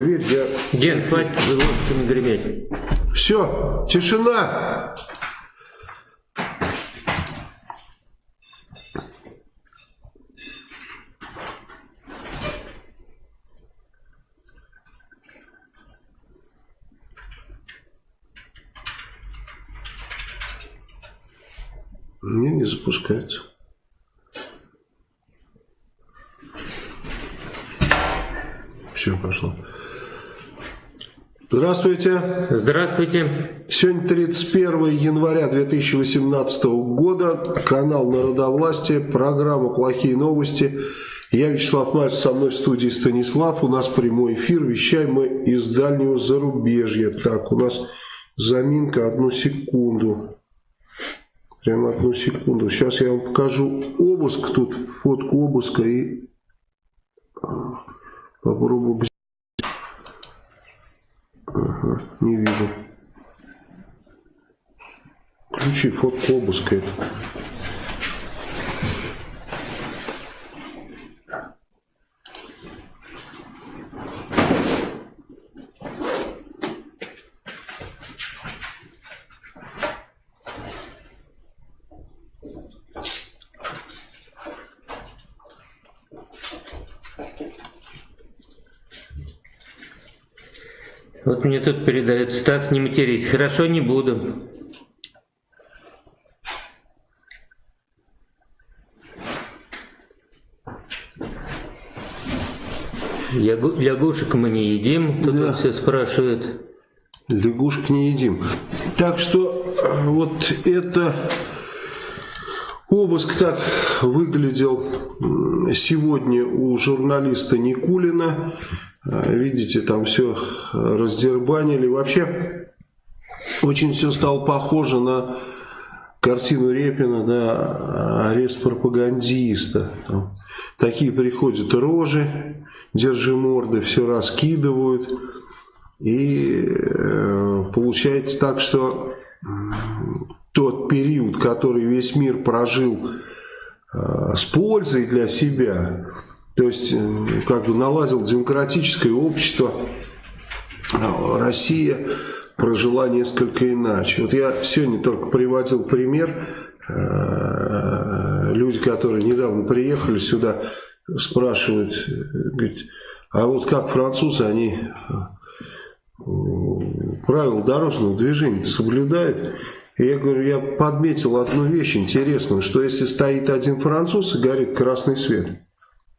Дверь я... Ген, хватит ложками греметь. Все, тишина. Не, не запускается. Все, пошло. Здравствуйте. Здравствуйте. Сегодня 31 января 2018 года. Канал Народовластие. Программа «Плохие новости». Я Вячеслав Мальцев, со мной в студии Станислав. У нас прямой эфир. Вещаем мы из дальнего зарубежья. Так, у нас заминка. Одну секунду. Прямо одну секунду. Сейчас я вам покажу обыск. Тут фотку обыска и а, попробую Ага, не вижу. Включи фотку обыска. Мне тут передают, Стас, не матерись. Хорошо, не буду. Лягушек мы не едим, тут да. все спрашивают. Лягушек не едим. Так что вот это обыск так выглядел сегодня у журналиста Никулина. А, видите, там все раздербанили. Вообще, очень все стало похоже на картину Репина, да, арест пропагандиста. Там такие приходят рожи, держи морды, все раскидывают. И э, получается так, что тот период, который весь мир прожил э, с пользой для себя, то есть, э, как бы наладил демократическое общество. Россия прожила несколько иначе. Вот я сегодня только приводил пример. Э, люди, которые недавно приехали сюда, спрашивают, говорят, а вот как французы, они э, правила дорожного движения соблюдают? И я говорю, я подметил одну вещь интересную, что если стоит один француз и горит красный свет,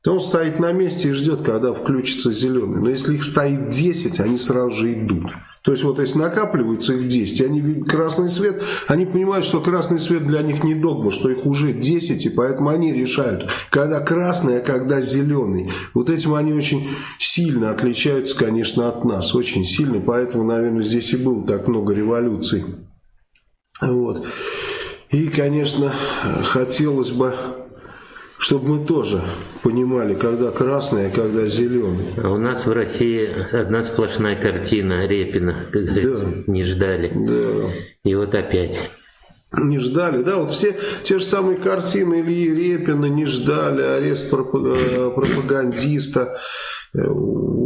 то он стоит на месте и ждет, когда включится зеленый. Но если их стоит 10, они сразу же идут. То есть вот если накапливаются их 10, они видят красный свет, они понимают, что красный свет для них не догма, что их уже 10, и поэтому они решают, когда красный, а когда зеленый. Вот этим они очень сильно отличаются, конечно, от нас, очень сильно, поэтому, наверное, здесь и было так много революций. Вот. И, конечно, хотелось бы чтобы мы тоже понимали, когда красный, а когда зеленый. А у нас в России одна сплошная картина Репина, как говорится, да. не ждали. Да. И вот опять. Не ждали, да, вот все те же самые картины Ильи Репина не ждали, арест э, пропагандиста,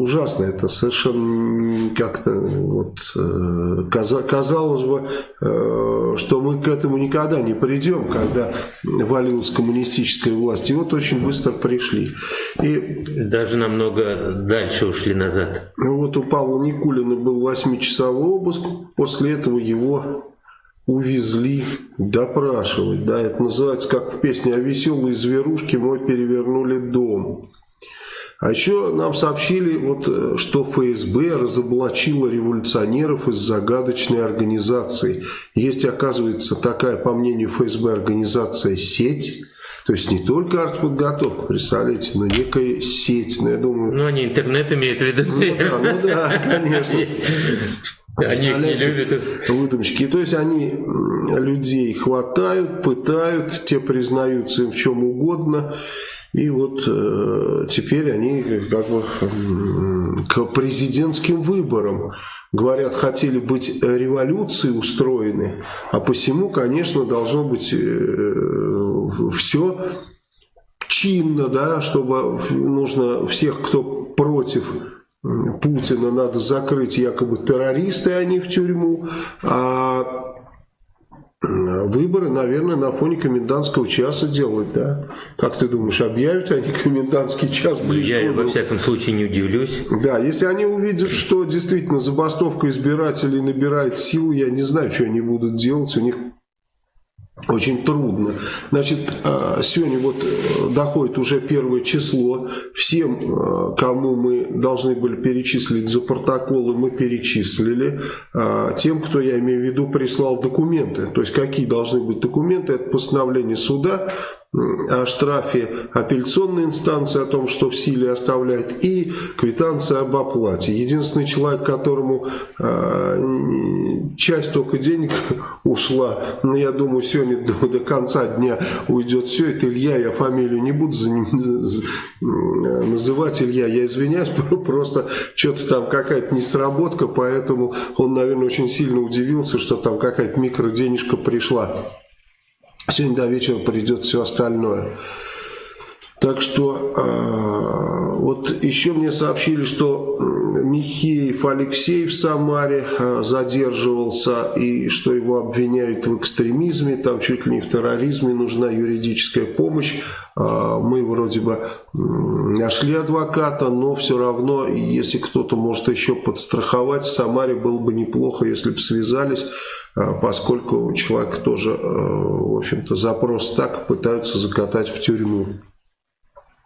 ужасно это совершенно как-то вот, э, казалось бы, э, что мы к этому никогда не придем, когда валилась коммунистическая власть. И вот очень быстро пришли. И, Даже намного дальше ушли назад. Вот у Павла Никулина был восьмичасовой обыск, после этого его увезли допрашивать. Да, это называется, как в песне о веселой зверушке «Мой перевернули дом». А еще нам сообщили, вот, э, что ФСБ разоблачила революционеров из загадочной организации. Есть, оказывается, такая, по мнению ФСБ, организация «Сеть». То есть не только артподготовка, представляете, но некая сеть. Но ну, я думаю... Ну, они интернет имеют в виду. Ну да, ну да конечно. Они их не любят. Выдумщики. То есть они людей хватают, пытают, те признаются им в чем угодно. И вот э, теперь они как бы к президентским выборам говорят, хотели быть революцией устроены, а посему, конечно, должно быть э, все чинно, да, чтобы нужно всех, кто против Путина надо закрыть якобы террористы, а не в тюрьму. А выборы, наверное, на фоне комендантского часа делать, да? Как ты думаешь, объявят они комендантский час ближе? Я, во всяком случае, не удивлюсь. Да, если они увидят, что действительно забастовка избирателей набирает силу, я не знаю, что они будут делать. У них очень трудно. Значит, а, сегодня вот э, доходит уже первое число. Всем, э, кому мы должны были перечислить за протоколы, мы перечислили. Тем, кто, я имею в виду, прислал документы. То есть, какие должны быть документы, это постановление суда, о штрафе апелляционной инстанции, о том, что в силе оставляет, и квитанция об оплате. Единственный человек, которому э, часть только денег ушла, но я думаю, сегодня до, до конца дня уйдет все, это Илья, я фамилию не буду за называть Илья, я извиняюсь, просто что-то там какая-то несработка, поэтому он, наверное, очень сильно удивился, что там какая-то микроденежка пришла. Сегодня до вечера придет все остальное. Так что э, вот еще мне сообщили, что Михеев Алексей в Самаре э, задерживался и что его обвиняют в экстремизме, там чуть ли не в терроризме, нужна юридическая помощь. Э, мы вроде бы нашли адвоката, но все равно, если кто-то может еще подстраховать, в Самаре было бы неплохо, если бы связались поскольку человек тоже, э, в общем-то, запрос так пытаются закатать в тюрьму.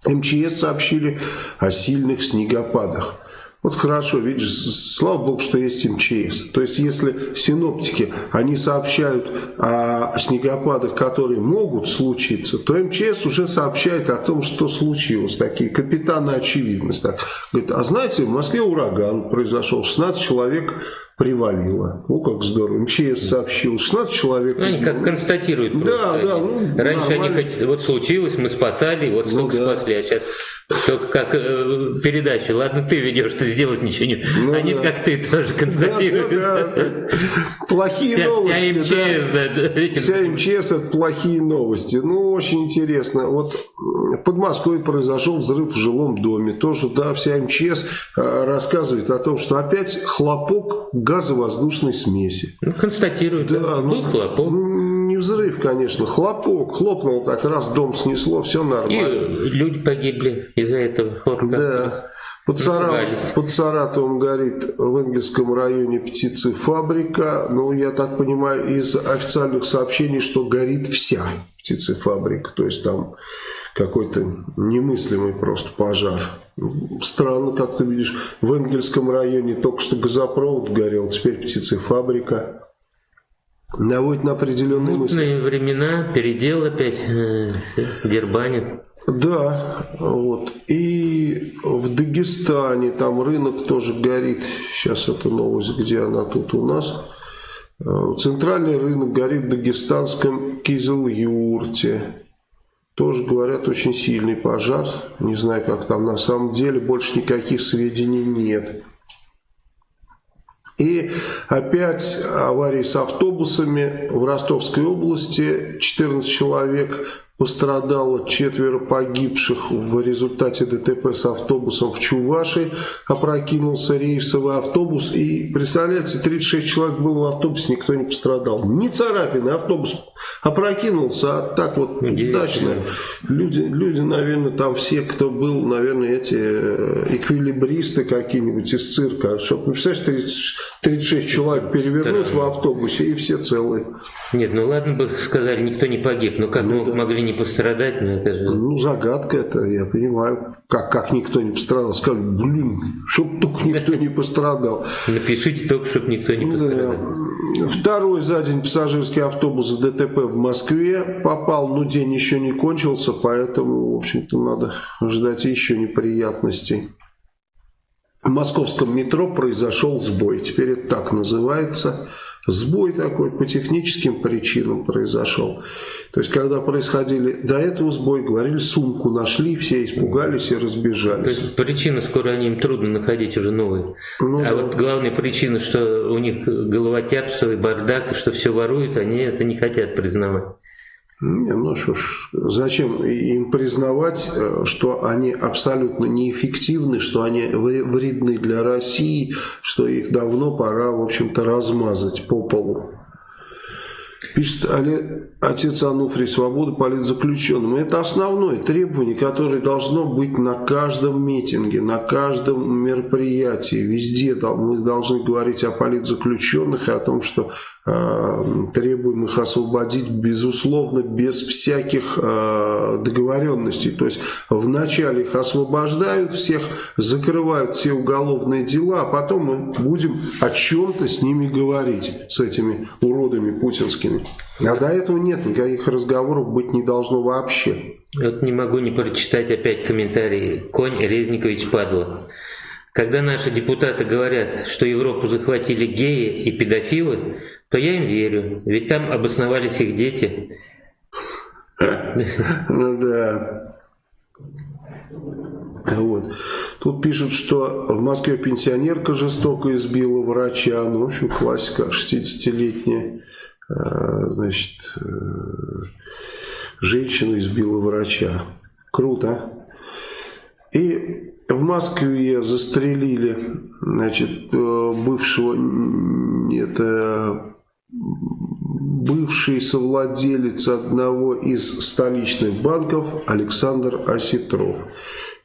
МЧС сообщили о сильных снегопадах. Вот хорошо, видишь, слава богу, что есть МЧС. То есть, если синоптики, они сообщают о снегопадах, которые могут случиться, то МЧС уже сообщает о том, что случилось. Такие капитаны очевидность. Так. Говорит, а знаете, в Москве ураган произошел, 16 человек привалило. О, как здорово. МЧС сообщил, 16 человек. Ну, они как констатируют просто. Да, да. Ну, Раньше нормально. они хоть, вот случилось, мы спасали, вот ну, да. спасли, а сейчас только как э, передача. Ладно, ты ведешь, ты сделать ничего не... Ну, Они да. как ты тоже констатируют. Да, да, да. Плохие вся, новости. Вся МЧС, да. да. Вся МЧС это плохие новости. Ну, очень интересно. Вот в Подмосковье произошел взрыв в жилом доме. Тоже, да, вся МЧС э, рассказывает о том, что опять хлопок газовоздушной смеси. Ну, констатируют. Да, ну, хлопок не взрыв, конечно, хлопок, хлопнул так раз, дом снесло, все нормально. И люди погибли из-за этого хлопка. Да. Под, Сарат, под Саратовым горит в Энгельском районе птицефабрика. Ну, я так понимаю, из официальных сообщений, что горит вся птицефабрика. То есть там какой-то немыслимый просто пожар. Странно, как ты видишь, в Энгельском районе только что газопровод горел, теперь птицефабрика наводит на определенные Мутные мысли. времена, передел опять, э, дербанит. Да, вот. И в Дагестане там рынок тоже горит. Сейчас эта новость, где она тут у нас. Э, центральный рынок горит в дагестанском Кизел-Юрте. Тоже, говорят, очень сильный пожар. Не знаю, как там на самом деле. Больше никаких сведений нет. И опять аварии с автобусами в Ростовской области. 14 человек Пострадало четверо погибших в результате ДТП с автобусом в Чуваши. Опрокинулся рейсовый автобус. И, представляете, 36 человек было в автобусе, никто не пострадал. Ни царапины, автобус опрокинулся, а так вот удачно. Люди, люди, наверное, там все, кто был, наверное, эти э, эквилибристы какие-нибудь из цирка. Чтобы, ну, представляешь, 30, 36 человек перевернуть в автобусе, и все целые. Нет, ну ладно бы сказали, никто не погиб, но как ну, да. могли не пострадать, ну это же... Ну, загадка это, я понимаю. Как, как никто не пострадал? Скажут, блин, чтоб только никто не пострадал. Напишите только, чтобы никто не пострадал. Да. Второй за день пассажирский автобус в ДТП в Москве попал, но день еще не кончился, поэтому, в общем-то, надо ждать еще неприятностей. В московском метро произошел сбой, теперь это так называется – Сбой такой по техническим причинам произошел. То есть, когда происходили до этого сбой, говорили, сумку нашли, все испугались и разбежались. То есть, причина скоро они им трудно находить уже новые. Ну, а да. вот главная причина, что у них головотяпство и бардак, и что все воруют, они это не хотят признавать. Ну что ж, зачем им признавать, э, что они абсолютно неэффективны, что они вредны для России, что их давно пора, в общем-то, размазать по полу. Пишет отец Ануфрий, свобода политзаключенным. Это основное требование, которое должно быть на каждом митинге, на каждом мероприятии. Везде мы должны говорить о политзаключенных и о том, что требуем их освободить, безусловно, без всяких э, договоренностей. То есть вначале их освобождают всех, закрывают все уголовные дела, а потом мы будем о чем-то с ними говорить, с этими уродами путинскими. А до этого нет, никаких разговоров быть не должно вообще. Вот не могу не прочитать опять комментарий. Конь Резникович падла. Когда наши депутаты говорят, что Европу захватили геи и педофилы, то я им верю, ведь там обосновались их дети. Ну да. Вот. Тут пишут, что в Москве пенсионерка жестоко избила врача. Ну, в общем, классика 60-летняя. А, значит, э, женщина избила врача. Круто. И в Москве застрелили значит, э, бывшего это, бывший совладелец одного из столичных банков Александр Осетров.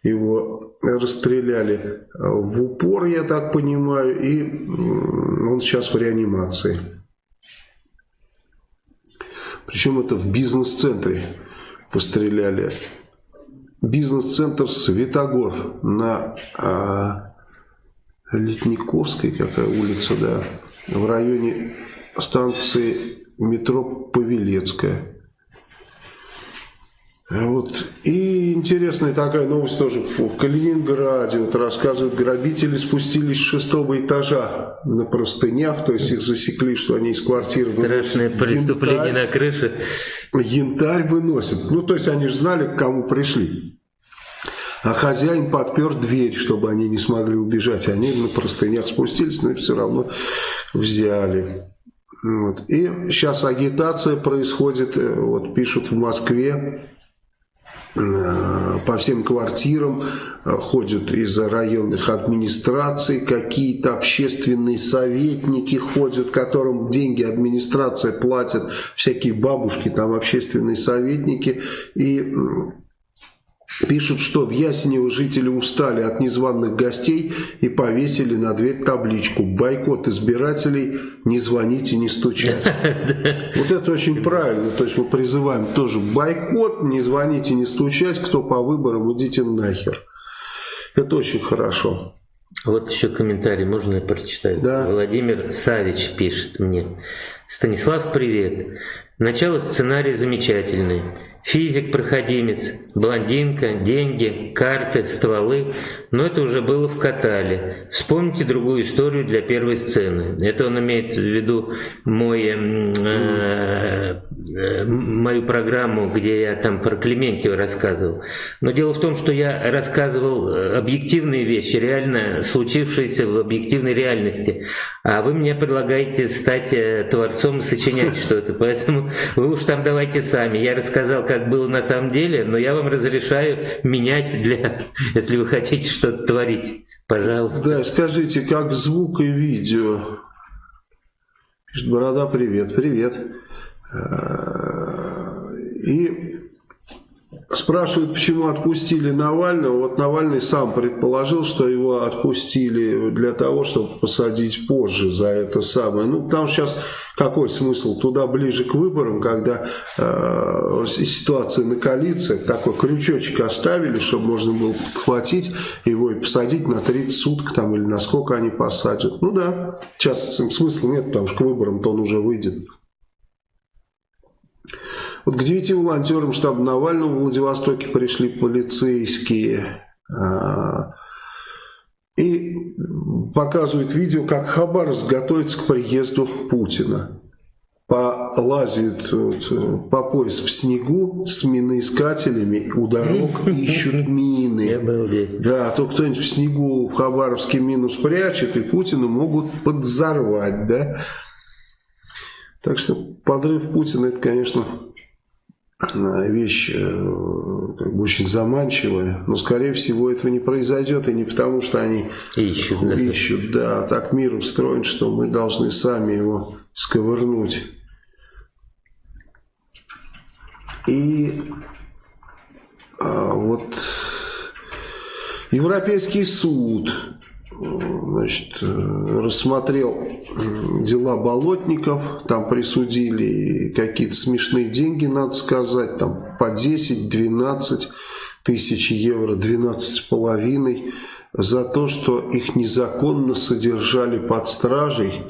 Его расстреляли в упор, я так понимаю, и он сейчас в реанимации. Причем это в бизнес-центре постреляли бизнес-центр Светогор на а, Литниковской, какая улица, да, в районе станции метро Павелецкая. Вот. И интересная такая новость тоже в Калининграде. Вот рассказывают, грабители спустились с шестого этажа на простынях, то есть их засекли, что они из квартиры Страшное преступление янтарь, на крыше. Янтарь выносят. Ну, то есть они же знали, к кому пришли. А хозяин подпер дверь, чтобы они не смогли убежать. Они на простынях спустились, но все равно взяли. Вот. И сейчас агитация происходит, э, вот пишут в Москве, по всем квартирам э, ходят из районных администраций, какие-то общественные советники ходят, которым деньги администрация платит, всякие бабушки там общественные советники, и Пишут, что в Ясенево жители устали от незваных гостей и повесили на дверь табличку «Бойкот избирателей, не звоните, не стучайте». Вот это очень правильно. То есть мы призываем тоже бойкот, не звоните, не стучать, кто по выборам, идите нахер. Это очень хорошо. Вот еще комментарий, можно я прочитать? Да. Владимир Савич пишет мне. Станислав, привет. Начало сценария замечательный. Физик-проходимец, блондинка, деньги, карты, стволы. Но это уже было в Катале. Вспомните другую историю для первой сцены. Это он имеет в виду мой, э, э, мою программу, где я там про Клементьева рассказывал. Но дело в том, что я рассказывал объективные вещи, реально случившиеся в объективной реальности. А вы мне предлагаете стать э, творцом и сочинять что-то. Поэтому вы уж там давайте сами. Я рассказал, как было на самом деле, но я вам разрешаю менять для, если вы хотите что-то творить. Пожалуйста. Да, скажите, как звук и видео? Пишет, Борода, привет, привет. Э, и Спрашивают, почему отпустили Навального. Вот Навальный сам предположил, что его отпустили для того, чтобы посадить позже за это самое. Ну, там сейчас какой смысл? Туда ближе к выборам, когда э, ситуация накалится, такой крючочек оставили, чтобы можно было подхватить его и посадить на 30 суток там или на сколько они посадят. Ну да, сейчас смысла нет, потому что к выборам-то он уже выйдет. Вот к девяти волонтерам штаба Навального в Владивостоке пришли полицейские. А, и показывают видео, как Хабаровск готовится к приезду Путина. Полазят вот, по пояс в снегу с миноискателями, у дорог ищут мины. Да, а то кто-нибудь в снегу в Хабаровске мину спрячет, и Путина могут подзорвать, да. Так что подрыв Путина, это, конечно, вещь э, как бы очень заманчивая, но скорее всего этого не произойдет и не потому, что они ищут, ищут да. да, так мир устроен, что мы должны сами его сковырнуть. И а, вот Европейский суд значит, рассмотрел дела болотников, там присудили какие-то смешные деньги, надо сказать, там по 10-12 тысяч евро, 12 с половиной, за то, что их незаконно содержали под стражей,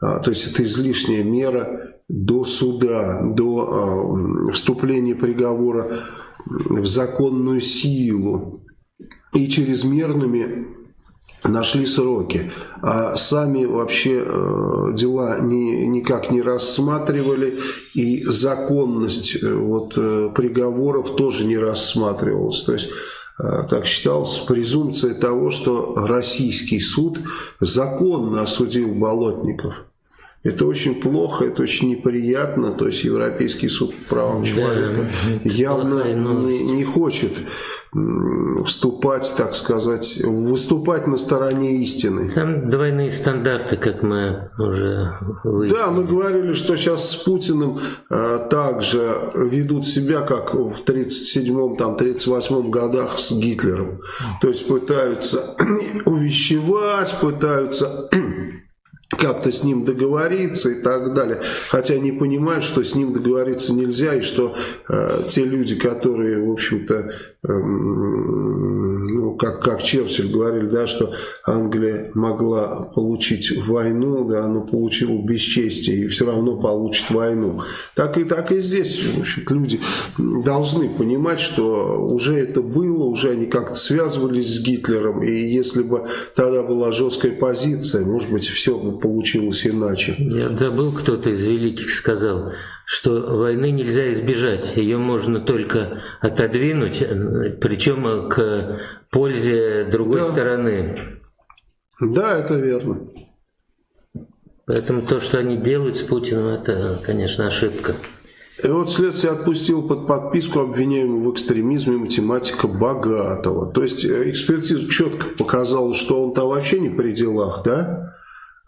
а, то есть это излишняя мера до суда, до а, вступления приговора в законную силу и чрезмерными нашли сроки, а сами вообще э, дела ни, никак не рассматривали, и законность э, вот, э, приговоров тоже не рассматривалась. То есть э, так считалось, презумпция того, что российский суд законно осудил болотников. Это очень плохо, это очень неприятно. То есть Европейский суд по правам человека да, явно не, не хочет вступать, так сказать, выступать на стороне истины. Там двойные стандарты, как мы уже выяснили. Да, мы говорили, что сейчас с Путиным э, также ведут себя, как в 37-м, там, 38-м годах с Гитлером. То есть пытаются увещевать, пытаются как-то с ним договориться и так далее. Хотя они понимают, что с ним договориться нельзя, и что э, те люди, которые, в общем-то, э, как, как Черчилль говорил, да, что Англия могла получить войну, да, но получила бесчестие и все равно получит войну. Так и, так и здесь, общем люди должны понимать, что уже это было, уже они как-то связывались с Гитлером, и если бы тогда была жесткая позиция, может быть, все бы получилось иначе. Я забыл, кто-то из великих сказал, что войны нельзя избежать, ее можно только отодвинуть, причем к пользе другой да. стороны. Да, это верно. Поэтому то, что они делают с Путиным, это, конечно, ошибка. И вот следствие отпустил под подписку обвиняемого в экстремизме математика Богатого. То есть э, экспертиза четко показала, что он там вообще не при делах, да?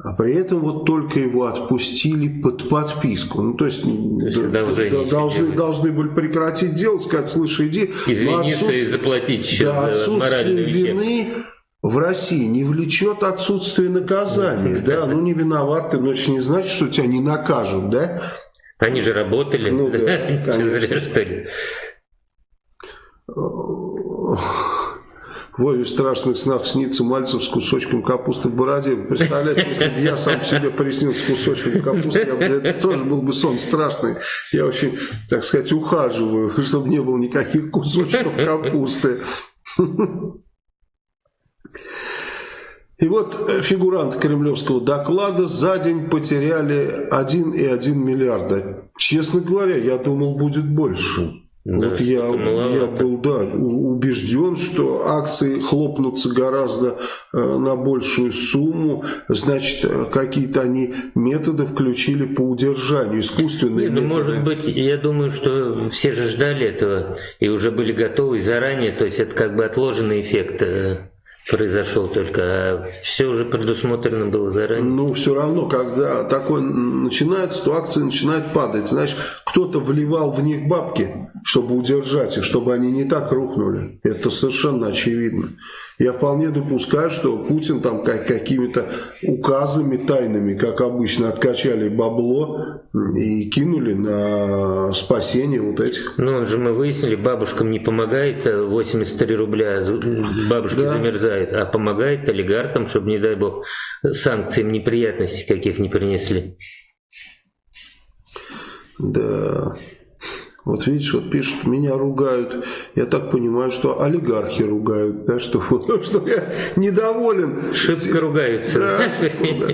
А при этом вот только его отпустили под подписку. Ну, то есть, то есть да, должны, должны были прекратить дело, сказать, слушай, иди. Извиниться и заплатить еще да, за моральную вины в России не влечет отсутствие наказания. Да, ну не виноват ты, но это не значит, что тебя не накажут, да? Они же работали. Ну да, конечно. что ли? Вове в страшных снах снится Мальцев с кусочком капусты в бороде. Вы представляете, если бы я сам себе приснился с кусочком капусты, я бы, это тоже был бы сон страшный. Я очень, так сказать, ухаживаю, чтобы не было никаких кусочков капусты. И вот фигурант кремлевского доклада за день потеряли 1,1 миллиарда. Честно говоря, я думал, будет больше. Да, вот я, я был да, убежден, что акции хлопнутся гораздо э, на большую сумму, значит, э, какие-то они методы включили по удержанию, искусственные Нет, ну, Может быть, я думаю, что все же ждали этого и уже были готовы заранее, то есть это как бы отложенный эффект э, произошел только, а все уже предусмотрено было заранее. Ну, все равно, когда такое начинается, то акции начинают падать. Знаешь, кто-то вливал в них бабки, чтобы удержать их, чтобы они не так рухнули. Это совершенно очевидно. Я вполне допускаю, что Путин там как, какими-то указами тайными, как обычно, откачали бабло и кинули на спасение вот этих. Ну, же мы выяснили, бабушкам не помогает 83 рубля, бабушки да. замерзают, а помогает олигархам, чтобы, не дай бог, санкциям неприятностей каких не принесли. Да. Вот видишь, вот пишут, меня ругают. Я так понимаю, что олигархи ругают, да, что, что я недоволен. Шибко ругаются. Да,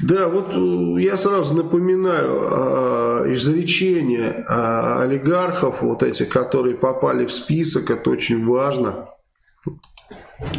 да, вот э, я сразу напоминаю а, изречение а, олигархов, вот этих, которые попали в список, это очень важно.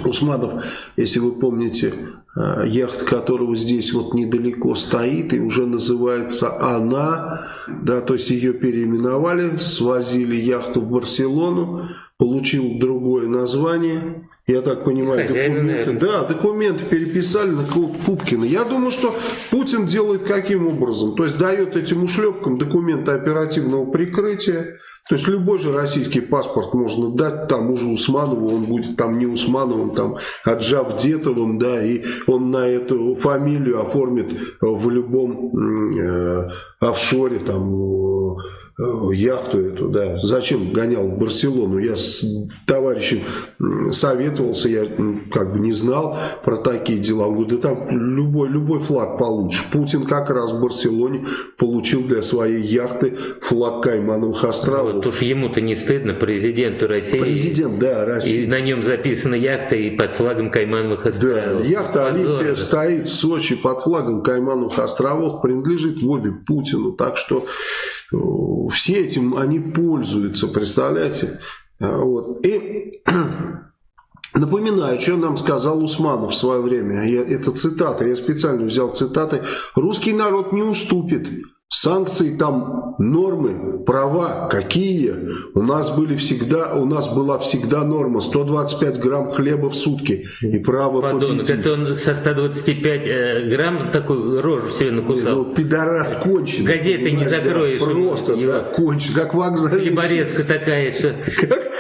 Усманов, если вы помните, э, яхта которого здесь вот недалеко стоит и уже называется «Она», да, то есть ее переименовали, свозили яхту в Барселону, получил другое название, я так понимаю, Хозяина, документы, да, документы переписали на Пупкина. Я думаю, что Путин делает каким образом? То есть дает этим ушлепкам документы оперативного прикрытия, то есть любой же российский паспорт можно дать тому же Усманову, он будет там не Усмановым, там Аджавдетовым, да, и он на эту фамилию оформит в любом э, офшоре, там, яхту эту, да, зачем гонял в Барселону, я с товарищем советовался, я как бы не знал про такие дела, он говорит, да там любой, любой флаг получишь, Путин как раз в Барселоне получил для своей яхты флаг Каймановых островов. Вот уж ему-то не стыдно, президенту России. Президент, да, России. И на нем записана яхта и под флагом Каймановых островов. Да, яхта Олимпия стоит в Сочи под флагом Каймановых островов, принадлежит в обе Путину, так что все этим они пользуются, представляете? А, вот. И напоминаю, что нам сказал Усманов в свое время. Я, это цитата, я специально взял цитаты. «Русский народ не уступит Санкции там, нормы, права какие? У нас были всегда, у нас была всегда норма 125 грамм хлеба в сутки и право Подонок, победить. это он со 125 э, грамм такую рожу себе накусал. Ну, пидорас конченый. Газеты не закроешь. Да, просто, его. да, конченый, как вокзал. Хлеборезка такая, что... Как,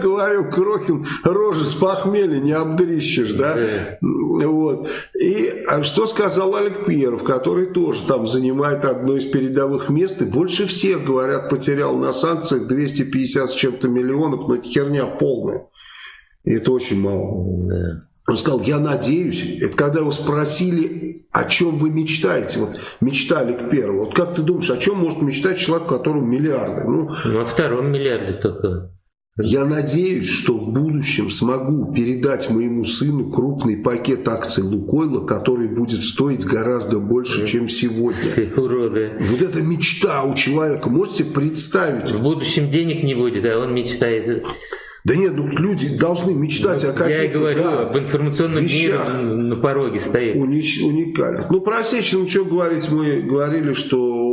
как говорил Крохин, рожи с похмелья не обдрищешь, да? да. Вот. И а что сказал Олег Перов, который тоже там занимает одно из передовых мест и больше всех, говорят, потерял на санкциях 250 с чем-то миллионов, но это херня полная. И это очень мало. Да. Он сказал, я надеюсь, это когда его спросили, о чем вы мечтаете, вот мечтали к первому, вот как ты думаешь, о чем может мечтать человек, у которого миллиарды? Ну, ну о втором миллиарде только. Я надеюсь, что в будущем смогу передать моему сыну крупный пакет акций Лукойла, который будет стоить гораздо больше, чем сегодня. Уроды. Вот это мечта у человека. Можете представить? В будущем денег не будет, а он мечтает. Да нет, ну люди должны мечтать вот о каких-то... Я и говорю, да, об информационном вещах, мире на пороге стоит. Унич, уникальных. Ну, про Осечину что говорить, мы говорили, что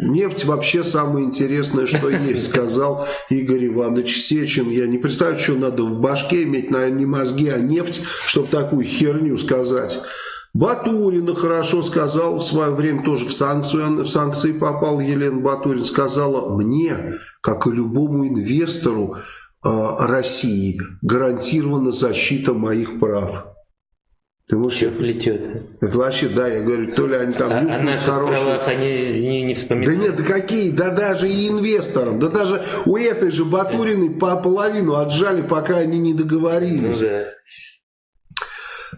Нефть вообще самое интересное, что есть, сказал Игорь Иванович Сечин. Я не представляю, что надо в башке иметь, наверное, не мозги, а нефть, чтобы такую херню сказать. Батурина хорошо сказал, в свое время тоже в, санкцию, в санкции попал Елена Батурин, сказала, мне, как и любому инвестору э, России, гарантирована защита моих прав. Ты можешь... Что плетет? Это вообще, да, я говорю, то ли они там а, а наших хорошие. правах они не, не вспоминают? Да нет, да какие, да даже и инвесторам, да даже у этой же Батуриной по половину отжали, пока они не договорились. Ну, да.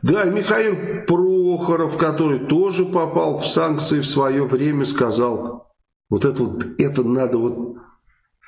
Да, Михаил Прохоров, который тоже попал в санкции в свое время, сказал, вот это вот, это надо вот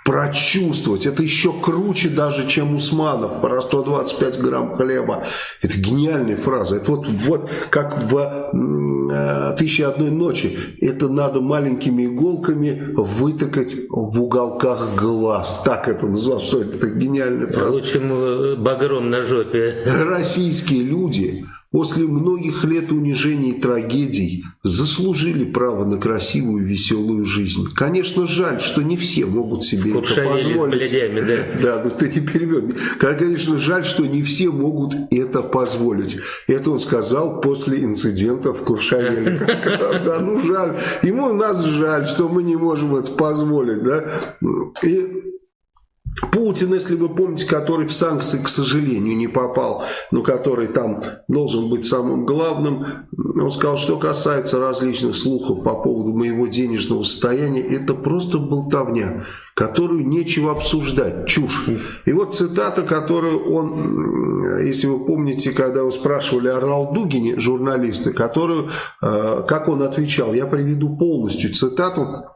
прочувствовать. Это еще круче даже, чем Усманов про 125 грамм хлеба. Это гениальная фраза. Это вот, вот как в э, «Тысяча одной ночи». Это надо маленькими иголками вытыкать в уголках глаз. Так это называлось. Что это? это гениальная фраза. Лучше багром на жопе. Российские люди после многих лет унижений и трагедий заслужили право на красивую и веселую жизнь. Конечно, жаль, что не все могут себе это позволить. Да. да, ну ты перебьешь. Конечно, жаль, что не все могут это позволить. Это он сказал после инцидента в Куршавеле. Да, ну жаль. Ему нас жаль, что мы не можем это позволить. Да? И Путин, если вы помните, который в санкции, к сожалению, не попал, но который там должен быть самым главным, он сказал, что касается различных слухов по поводу моего денежного состояния, это просто болтовня, которую нечего обсуждать, чушь. И вот цитата, которую он, если вы помните, когда его спрашивали о Ралдугине, журналисты, которую, э, как он отвечал, я приведу полностью цитату,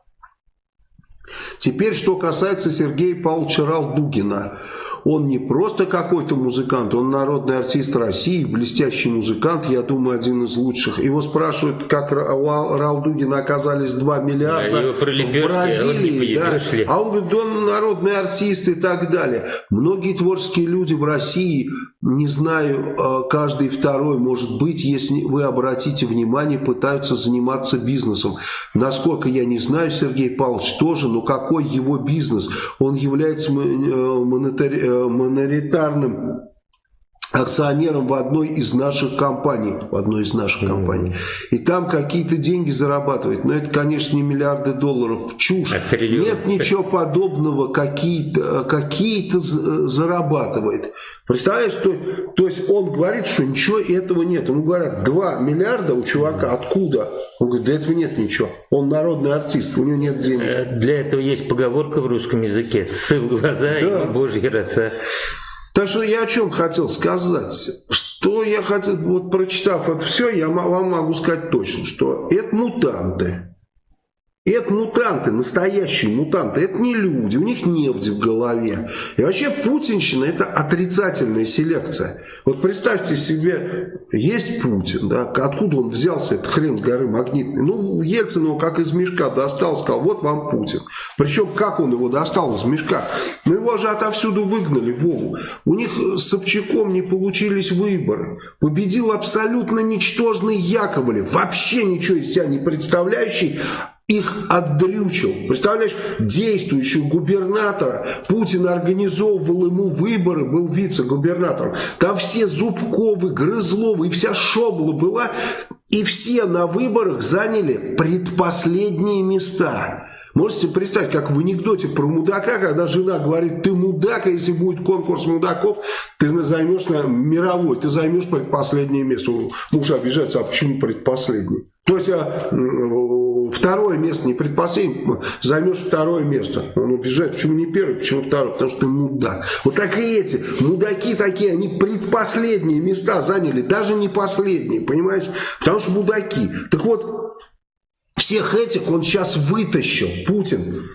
Теперь, что касается Сергея Павловича Ралдугина. Он не просто какой-то музыкант, он народный артист России, блестящий музыкант, я думаю, один из лучших. Его спрашивают, как Рал Дугина оказались 2 миллиарда да, в Бразилии. Да. А он говорит, он народный артист и так далее. Многие творческие люди в России, не знаю, э, каждый второй, может быть, если вы обратите внимание, пытаются заниматься бизнесом. Насколько я не знаю, Сергей Павлович тоже, но какой его бизнес? Он является э, монетарным акционером в одной из наших компаний, в одной из наших mm -hmm. компаний. И там какие-то деньги зарабатывает. Но это, конечно, не миллиарды долларов. Чушь. А Нет ничего подобного. Какие-то какие, -то, зарабатывает. Представляешь, то, то есть он говорит, что ничего этого нет. Ему говорят, 2 миллиарда у чувака. Откуда? Он говорит, да этого нет ничего. Он народный артист, у него нет денег. Э, для этого есть поговорка в русском языке. Сы в глаза да. и божьи роса. Так что я о чем хотел сказать. Что я хотел, вот прочитав это все, я вам могу сказать точно, что это мутанты. Это мутанты, настоящие мутанты. Это не люди, у них нефть в голове. И вообще путинщина это отрицательная селекция. Вот представьте себе, есть Путин, да, откуда он взялся, этот хрен с горы магнитный. Ну, Ельцин его как из мешка достал, сказал, вот вам Путин. Причем, как он его достал из мешка? Ну, его же отовсюду выгнали, Вову. У них с Собчаком не получились выборы. Победил абсолютно ничтожный Яковлев, вообще ничего из себя не представляющий, их отдрючил. Представляешь, действующего губернатора, Путин организовывал ему выборы, был вице-губернатором. Там все Зубковы, Грызловы и вся шобла была. И все на выборах заняли предпоследние места. Можете представить, как в анекдоте про мудака, когда жена говорит, ты мудак, а если будет конкурс мудаков, ты займешь на мировой, ты займешь предпоследнее место. Муж обижается, а почему предпоследний? То есть а, второе место, не предпоследнее, займешь второе место. Он убежает, почему не первый, почему второй, потому что ты мудак. Вот так и эти, мудаки такие, они предпоследние места заняли, даже не последние, понимаете? Потому что мудаки. Так вот, всех этих он сейчас вытащил, Путин,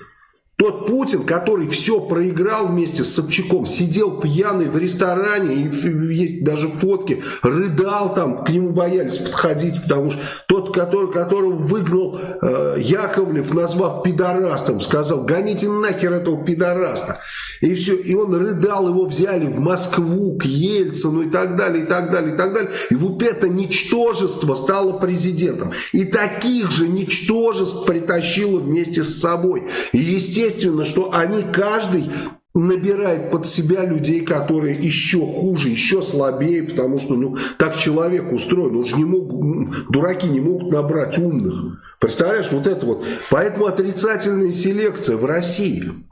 тот Путин, который все проиграл вместе с Собчаком, сидел пьяный в ресторане, и есть даже фотки, рыдал там, к нему боялись подходить, потому что тот, который, которого выгнал э, Яковлев, назвав пидорастом, сказал, гоните нахер этого пидораста. И все, и он рыдал, его взяли в Москву, к Ельцину и так далее, и так далее, и так далее. И вот это ничтожество стало президентом. И таких же ничтожеств притащило вместе с собой. И естественно, что они каждый набирает под себя людей, которые еще хуже, еще слабее, потому что ну, так человек устроен, он же не мог, дураки не могут набрать умных. Представляешь, вот это вот. Поэтому отрицательная селекция в России –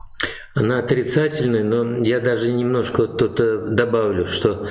она отрицательная, но я даже немножко тут э, добавлю, что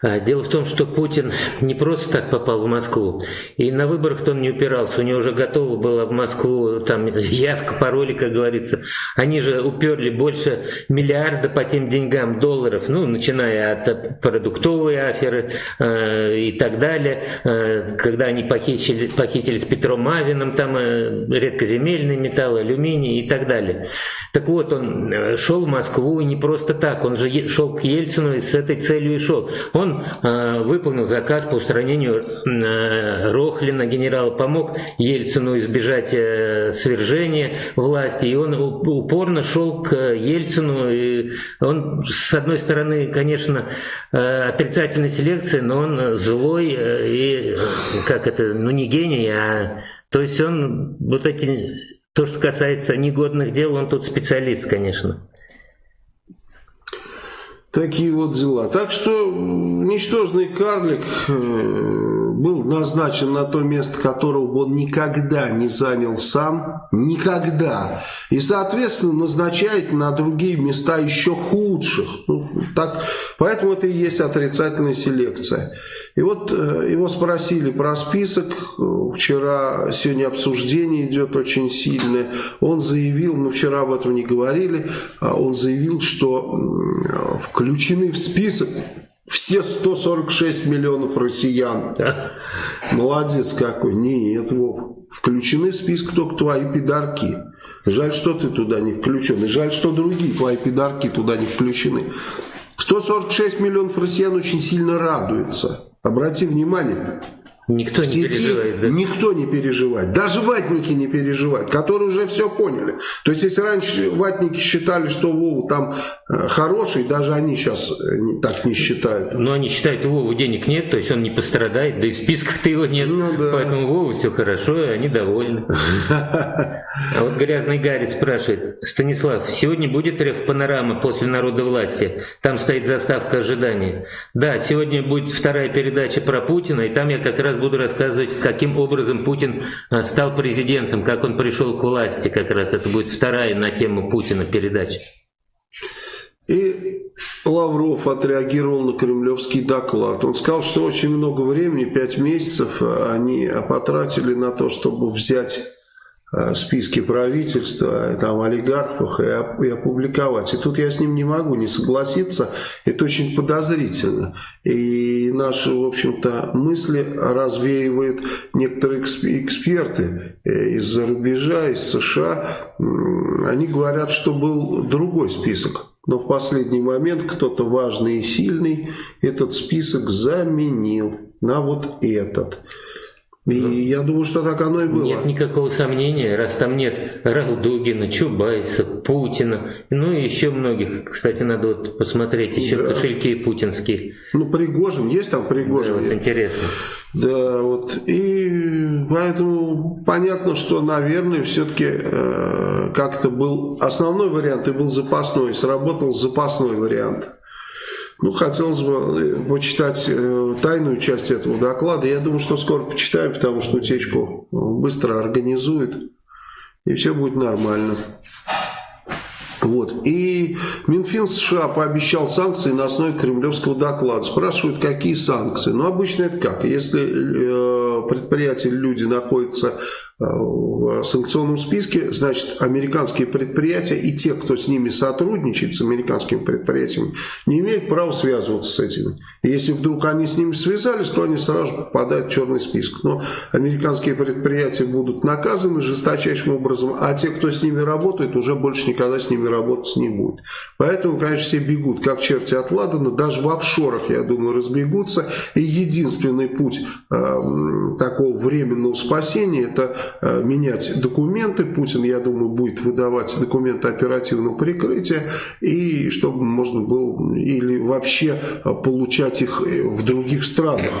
а, дело в том, что Путин не просто так попал в Москву, и на выборах он не упирался, у него уже готова была в Москву там явка, пароли, как говорится. Они же уперли больше миллиарда по тем деньгам долларов, ну, начиная от продуктовой аферы э, и так далее, э, когда они похитили, похитили с Петром Мавиным там э, редкоземельные металлы, алюминий и так далее. Так вот, он э, шел в Москву и не просто так, он же шел к Ельцину и с этой целью и шел. Он э, выполнил заказ по устранению э, Рохлина, генерала, помог Ельцину избежать э, свержения власти, и он упорно шел к Ельцину. И он, с одной стороны, конечно, э, отрицательная селекция, но он злой э, и, как это, ну не гений, а... То есть он вот эти то, что касается негодных дел, он тут специалист, конечно. Такие вот дела. Так что ничтожный карлик э, был назначен на то место, которого он никогда не занял сам. Никогда. И, соответственно, назначает на другие места еще худших. Ну, так, поэтому это и есть отрицательная селекция. И вот э, его спросили про список. Вчера, сегодня обсуждение идет очень сильное. Он заявил, мы вчера об этом не говорили, а он заявил, что включены в список все 146 миллионов россиян. Молодец какой. Нет, Вов. Включены в список только твои пидарки. Жаль, что ты туда не включен. И жаль, что другие твои пидарки туда не включены. 146 миллионов россиян очень сильно радуются. Обрати внимание, Никто не сети переживает. Да? Никто не переживает. Даже ватники не переживают, которые уже все поняли. То есть, если раньше ватники считали, что Вова там э, хороший, даже они сейчас э, не, так не считают. Но они считают, у Вовы денег нет, то есть он не пострадает, да и в списках-то его нет. Ну да. Поэтому Вову все хорошо, и они довольны. А вот грязный Гарри спрашивает, Станислав, сегодня будет рев панорама после народа власти? Там стоит заставка ожидания. Да, сегодня будет вторая передача про Путина, и там я как раз буду рассказывать, каким образом Путин а, стал президентом, как он пришел к власти, как раз это будет вторая на тему Путина передача. И Лавров отреагировал на кремлевский доклад. Он сказал, что очень много времени, пять месяцев, они потратили на то, чтобы взять Э, списки правительства, э, там, олигархов и, и опубликовать. И тут я с ним не могу не согласиться. Это очень подозрительно. И наши, в общем-то, мысли развеивают некоторые эксперты э, из-за рубежа, из США. Они говорят, что был другой список. Но в последний момент кто-то важный и сильный этот список заменил на вот этот. И ну, я думаю, что так оно и было. Нет никакого сомнения, раз там нет Ралдугина, Чубайса, Путина, ну и еще многих. Кстати, надо вот посмотреть, еще да. кошельки путинские. Ну, Пригожин, есть там Пригожин? Да, вот интересно. Да, вот. И поэтому понятно, что, наверное, все-таки э, как-то был основной вариант и был запасной, сработал запасной вариант. Ну, хотелось бы э, почитать э, тайную часть этого доклада. Я думаю, что скоро почитаем, потому что утечку быстро организуют, и все будет нормально. Вот. И Минфин США пообещал санкции на основе кремлевского доклада. Спрашивают, какие санкции. Ну, обычно это как? Если э, предприятия, люди находятся в санкционном списке, значит, американские предприятия и те, кто с ними сотрудничает, с американскими предприятиями, не имеют права связываться с этими. Если вдруг они с ними связались, то они сразу же попадают в черный список. Но американские предприятия будут наказаны жесточайшим образом, а те, кто с ними работает, уже больше никогда с ними работать не будет. Поэтому, конечно, все бегут, как черти от Ладана, даже в офшорах, я думаю, разбегутся. И единственный путь э, такого временного спасения, это Э, менять документы. Путин, я думаю, будет выдавать документы оперативного прикрытия, и чтобы можно было или вообще э, получать их э, в других странах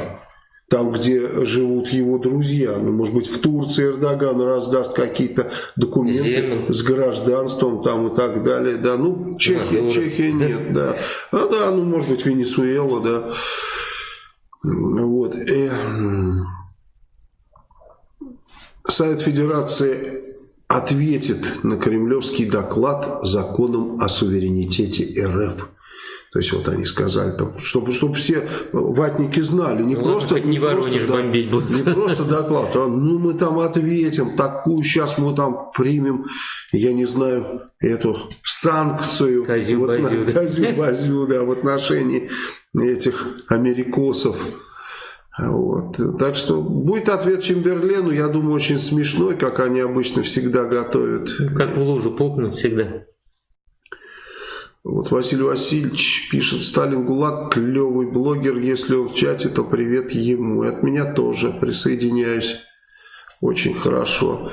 там, где живут его друзья. Ну, может быть, в Турции Эрдоган раздаст какие-то документы Землю. с гражданством там и так далее. Да, ну, Чехия, Чехия нет, да. А, да, ну, может быть, Венесуэла, да. Вот. Совет Федерации ответит на кремлевский доклад законом о суверенитете РФ. То есть вот они сказали, там, чтобы, чтобы все ватники знали, не ну, просто, не, не просто, да, бомбить будут. не просто доклад, а ну мы там ответим, такую сейчас мы там примем, я не знаю, эту санкцию Козю-базю, вот, да. да, в отношении этих америкосов. Вот. Так что будет ответ Чемберлену, я думаю, очень смешной, как они обычно всегда готовят. Как в лужу пукнут всегда. Вот Василий Васильевич пишет, Сталин ГУЛАГ, клевый блогер, если он в чате, то привет ему. И от меня тоже присоединяюсь. Очень хорошо. А,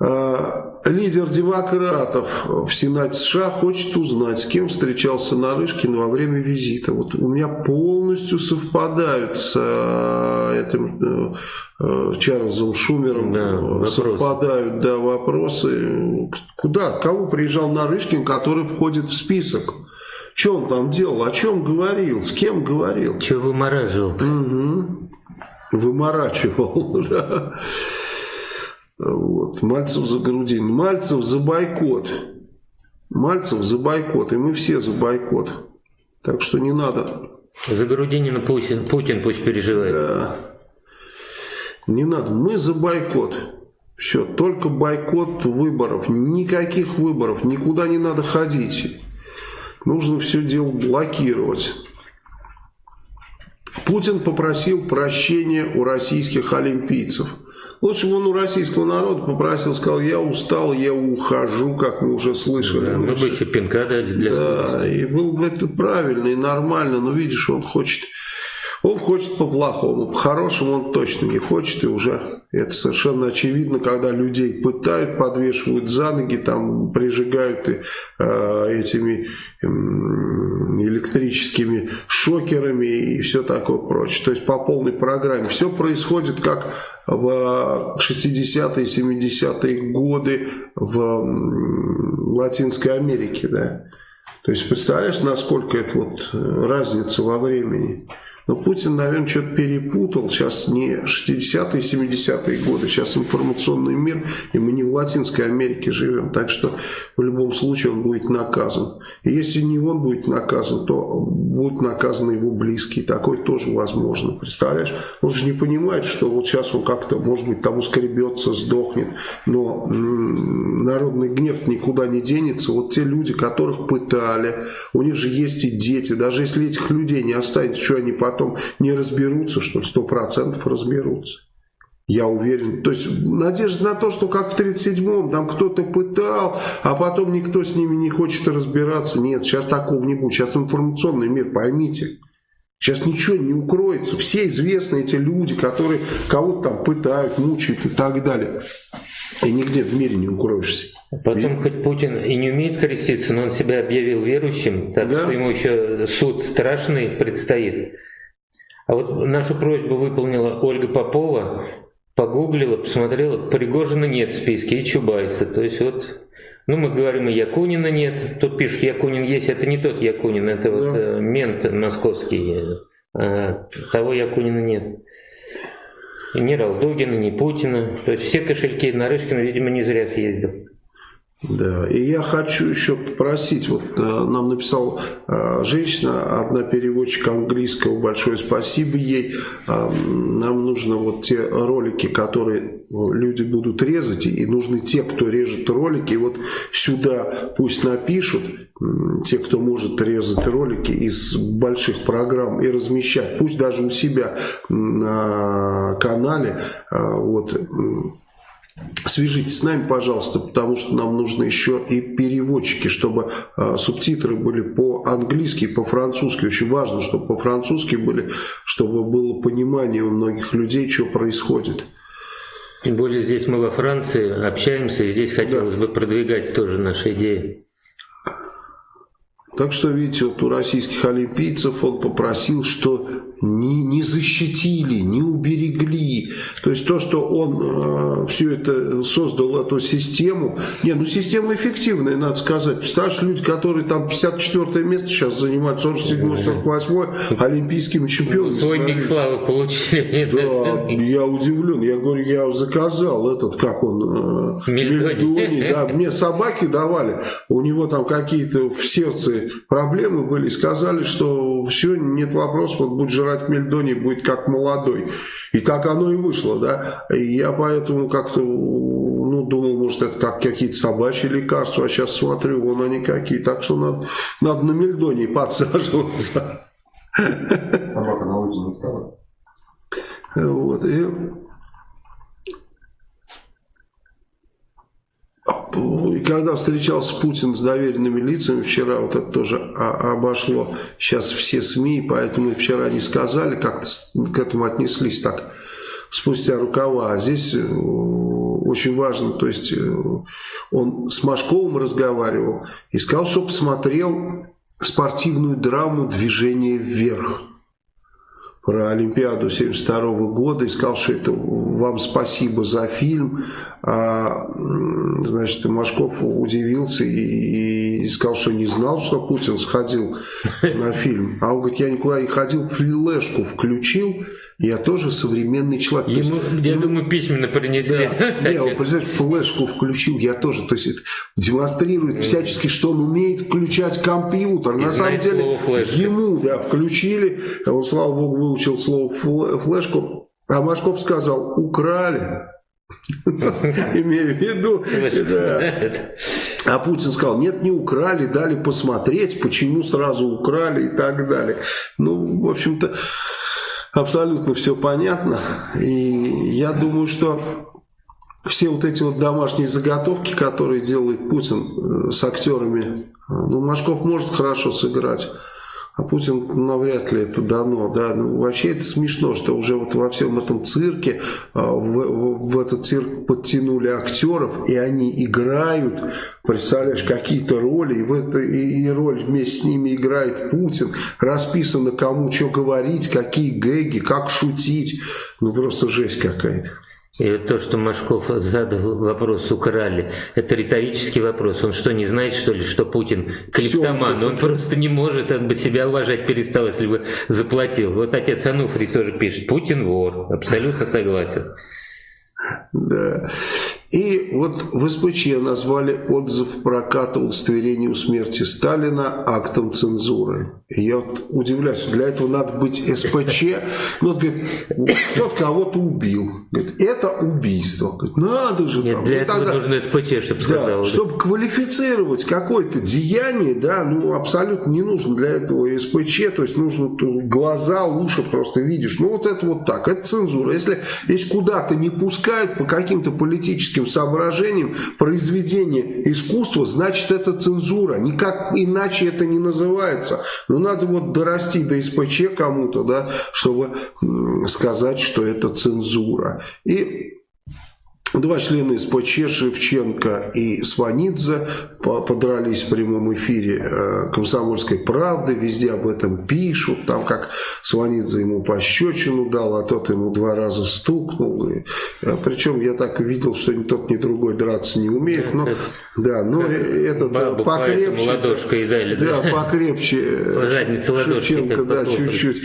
лидер демократов в Сенате США хочет узнать, с кем встречался Нарышкин во время визита. Вот у меня полностью совпадают с а, этим э, э, Чарльзом Шумером, да, совпадают да, вопросы. Куда, кого приезжал Нарышкин, который входит в список? Что он там делал, о чем говорил, с кем говорил? Что вымораживал? Угу. Выморачивал, да. Вот. Мальцев за Грудин. Мальцев за бойкот. Мальцев за бойкот. И мы все за бойкот. Так что не надо. За Грудинина Путин, Путин пусть переживает. Да. Не надо. Мы за бойкот. Все, только бойкот выборов. Никаких выборов. Никуда не надо ходить. Нужно все дело блокировать. Путин попросил прощения у российских олимпийцев. Лучше бы он у российского народа попросил, сказал, я устал, я ухожу, как мы уже слышали. Да, мы бы еще пинка дали для Да, и было бы это правильно и нормально, но видишь, он хочет он хочет по-плохому, по-хорошему он точно не хочет, и уже это совершенно очевидно, когда людей пытают, подвешивают за ноги, там прижигают и, э, этими э, электрическими шокерами и все такое прочее. То есть по полной программе. Все происходит как в 60-е, 70-е годы в Латинской Америке. Да? То есть представляешь, насколько это вот разница во времени. Но Путин, наверное, что-то перепутал. Сейчас не 60-е, 70-е годы, сейчас информационный мир, и мы не в Латинской Америке живем. Так что в любом случае он будет наказан. И если не он будет наказан, то будут наказаны его близкие. Такое тоже возможно. Представляешь? Он же не понимает, что вот сейчас он как-то, может быть, там ускребется, сдохнет. Но народный гнев никуда не денется. Вот те люди, которых пытали, у них же есть и дети. Даже если этих людей не останется, что они потом потом не разберутся, что сто процентов разберутся. Я уверен. То есть надежда на то, что как в 37-м там кто-то пытал, а потом никто с ними не хочет разбираться. Нет, сейчас такого не будет. Сейчас информационный мир, поймите. Сейчас ничего не укроется. Все известны эти люди, которые кого-то там пытают, мучают и так далее. И нигде в мире не укроешься. Потом и... хоть Путин и не умеет креститься, но он себя объявил верующим, так да? что ему еще суд страшный предстоит. А вот нашу просьбу выполнила Ольга Попова, погуглила, посмотрела, Пригожина нет в списке и Чубайса. То есть вот, ну мы говорим, и Якунина нет. Тут пишут, Якунин есть, это не тот Якунин, это да. вот э, мент московский. А, того Якунина нет. И ни Ралдугина, ни Путина. То есть все кошельки Нарышкина, видимо, не зря съездил. Да, и я хочу еще попросить, вот э, нам написала э, женщина, одна переводчик английского, большое спасибо ей, э, нам нужно вот те ролики, которые люди будут резать, и нужны те, кто режет ролики, и вот сюда пусть напишут, те, кто может резать ролики из больших программ и размещать, пусть даже у себя на канале, вот, Свяжитесь с нами, пожалуйста, потому что нам нужно еще и переводчики, чтобы э, субтитры были по-английски и по-французски. Очень важно, чтобы по-французски были, чтобы было понимание у многих людей, что происходит. Тем более здесь мы во Франции общаемся, и здесь хотелось да. бы продвигать тоже наши идеи. Так что, видите, вот у российских олимпийцев он попросил, что не, не защитили, не уберегли. То есть то, что он э, все это создал, эту систему. Не, ну система эффективная, надо сказать. Представляешь, люди, которые там 54 место сейчас занимают, 47-48 олимпийскими чемпионами. Свой миг славы получили. Да, я удивлен. Я говорю, я заказал этот, как он, э, Мельдони. Да, мне собаки давали. У него там какие-то в сердце проблемы были. Сказали, что все, нет вопросов, вот будет жрать брать мельдоний будет как молодой. И так оно и вышло, да. И я поэтому как-то ну, думал, может, это как какие-то собачьи лекарства, а сейчас смотрю, вон они какие. Так что надо, надо на мельдоний подсаживаться. Собака на улице не стала? Вот, и когда встречался Путин с доверенными лицами, вчера вот это тоже обошло сейчас все СМИ, поэтому вчера не сказали, как к этому отнеслись так спустя рукава. А здесь э, очень важно, то есть э, он с Машковым разговаривал и сказал, что посмотрел спортивную драму «Движение вверх» про Олимпиаду 72 года и сказал, что это вам спасибо за фильм. А, значит, Машков удивился и, и сказал, что не знал, что Путин сходил на фильм. А он говорит, я никуда не ходил, флешку включил я тоже современный человек. Ему, есть, я ему, думаю, письменно принесли. Да, я, представляешь, флешку включил, я тоже. То есть это демонстрирует всячески, что он умеет включать компьютер. И На самом деле, ему да, включили, он, слава богу, выучил слово флешку, а Машков сказал, украли. Имею в виду, А Путин сказал, нет, не украли, дали посмотреть, почему сразу украли и так далее. Ну, в общем-то, абсолютно все понятно. И я думаю, что все вот эти вот домашние заготовки, которые делает Путин э, с актерами, э, ну, Машков может хорошо сыграть, а Путин навряд ли это дано. Да? Ну, вообще это смешно, что уже вот во всем этом цирке, а, в, в, в этот цирк подтянули актеров, и они играют, представляешь, какие-то роли, и, в это, и, и роль вместе с ними играет Путин, расписано кому что говорить, какие гэги, как шутить. Ну просто жесть какая-то. И то, что Машков задал вопрос, украли, это риторический вопрос. Он что, не знает, что ли, что Путин клептоман? Он просто не может, он бы себя уважать перестал, если бы заплатил. Вот отец Ануфрий тоже пишет, Путин вор. Абсолютно согласен. Да. И вот в СПЧ назвали отзыв проката удостоверения у смерти Сталина актом цензуры. И я вот удивляюсь, для этого надо быть СПЧ. Ну, говорит, кто-то кого-то убил. Говорит, это убийство. Говорит, надо же. Нет, там. для ну, этого тогда, нужно СПЧ, чтобы сказал. Да, чтобы квалифицировать какое-то деяние, да, ну, абсолютно не нужно для этого СПЧ. То есть, нужно глаза, уши просто видишь. Ну, вот это вот так. Это цензура. Если, если куда-то не пускают по каким-то политическим политическим соображениям произведение искусства, значит это цензура. Никак иначе это не называется. Но надо вот дорасти до СПЧ кому-то, да, чтобы сказать, что это цензура. И Два члена СПЧ, Шевченко и Сванидзе, подрались в прямом эфире э, «Комсомольской правды», везде об этом пишут, там как Сванидзе ему пощечину дал, а тот ему два раза стукнул. И, э, причем я так видел, что ни тот, ни другой драться не умеет, но, да, но этот покрепче, ладошкой дали, да, да, покрепче э, Шевченко, да, чуть-чуть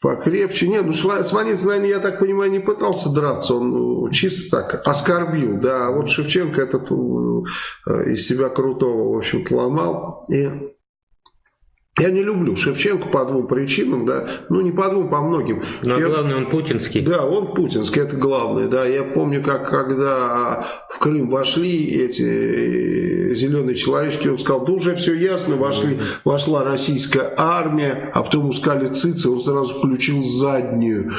покрепче. Нет, ну Сванец, наверное, я так понимаю, не пытался драться, он ну, чисто так оскорбил, да, вот Шевченко этот э, из себя крутого, в общем-то, ломал, и я не люблю Шевченко по двум причинам, да, ну не по двум, по многим. Но я, главное, он путинский. Да, он путинский, это главное, да. Я помню, как когда в Крым вошли эти зеленые человечки, он сказал, да уже все ясно, вошли, вошла российская армия, а потом ускали цицы, он сразу включил заднюю.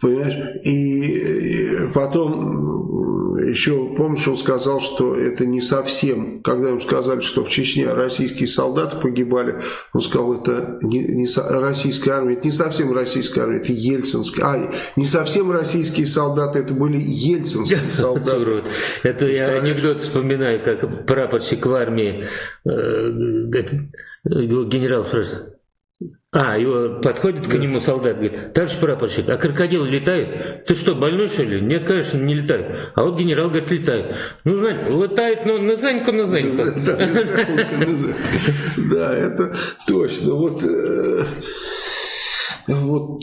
Понимаешь? И потом еще, помнишь, он сказал, что это не совсем, когда ему сказали, что в Чечне российские солдаты погибали, он сказал, это не, не российская армия, это не совсем российская армия, это ельцинская. А, не совсем российские солдаты, это были ельцинские солдаты. Это я анекдот вспоминаю, как прапорщик в армии, э, генерал спрашивает, а, его подходит к нему солдат, говорит, товарищ прапорщик, а крокодилы летают? Ты что, больной что ли? Нет, конечно, не летают. А вот генерал говорит, летает. Ну, летает, но на заньку, на заньку. Да, это точно. Вот, э, вот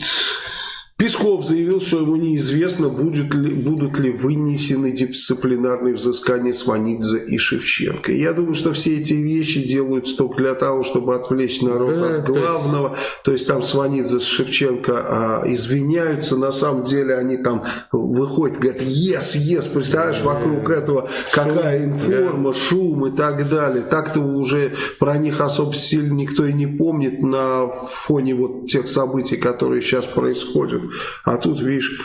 Песков заявил, что ему неизвестно, будет ли, будут ли вынесены дисциплинарные взыскания Сванидзе и Шевченко. Я думаю, что все эти вещи делаются только для того, чтобы отвлечь народ да, от главного. То есть, то есть там Сванидзе с Шевченко а, извиняются, на самом деле они там выходят, говорят, yes, yes, представляешь, вокруг этого какая информа, шум и так далее. Так-то уже про них особо сильно никто и не помнит на фоне вот тех событий, которые сейчас происходят. А тут, видишь,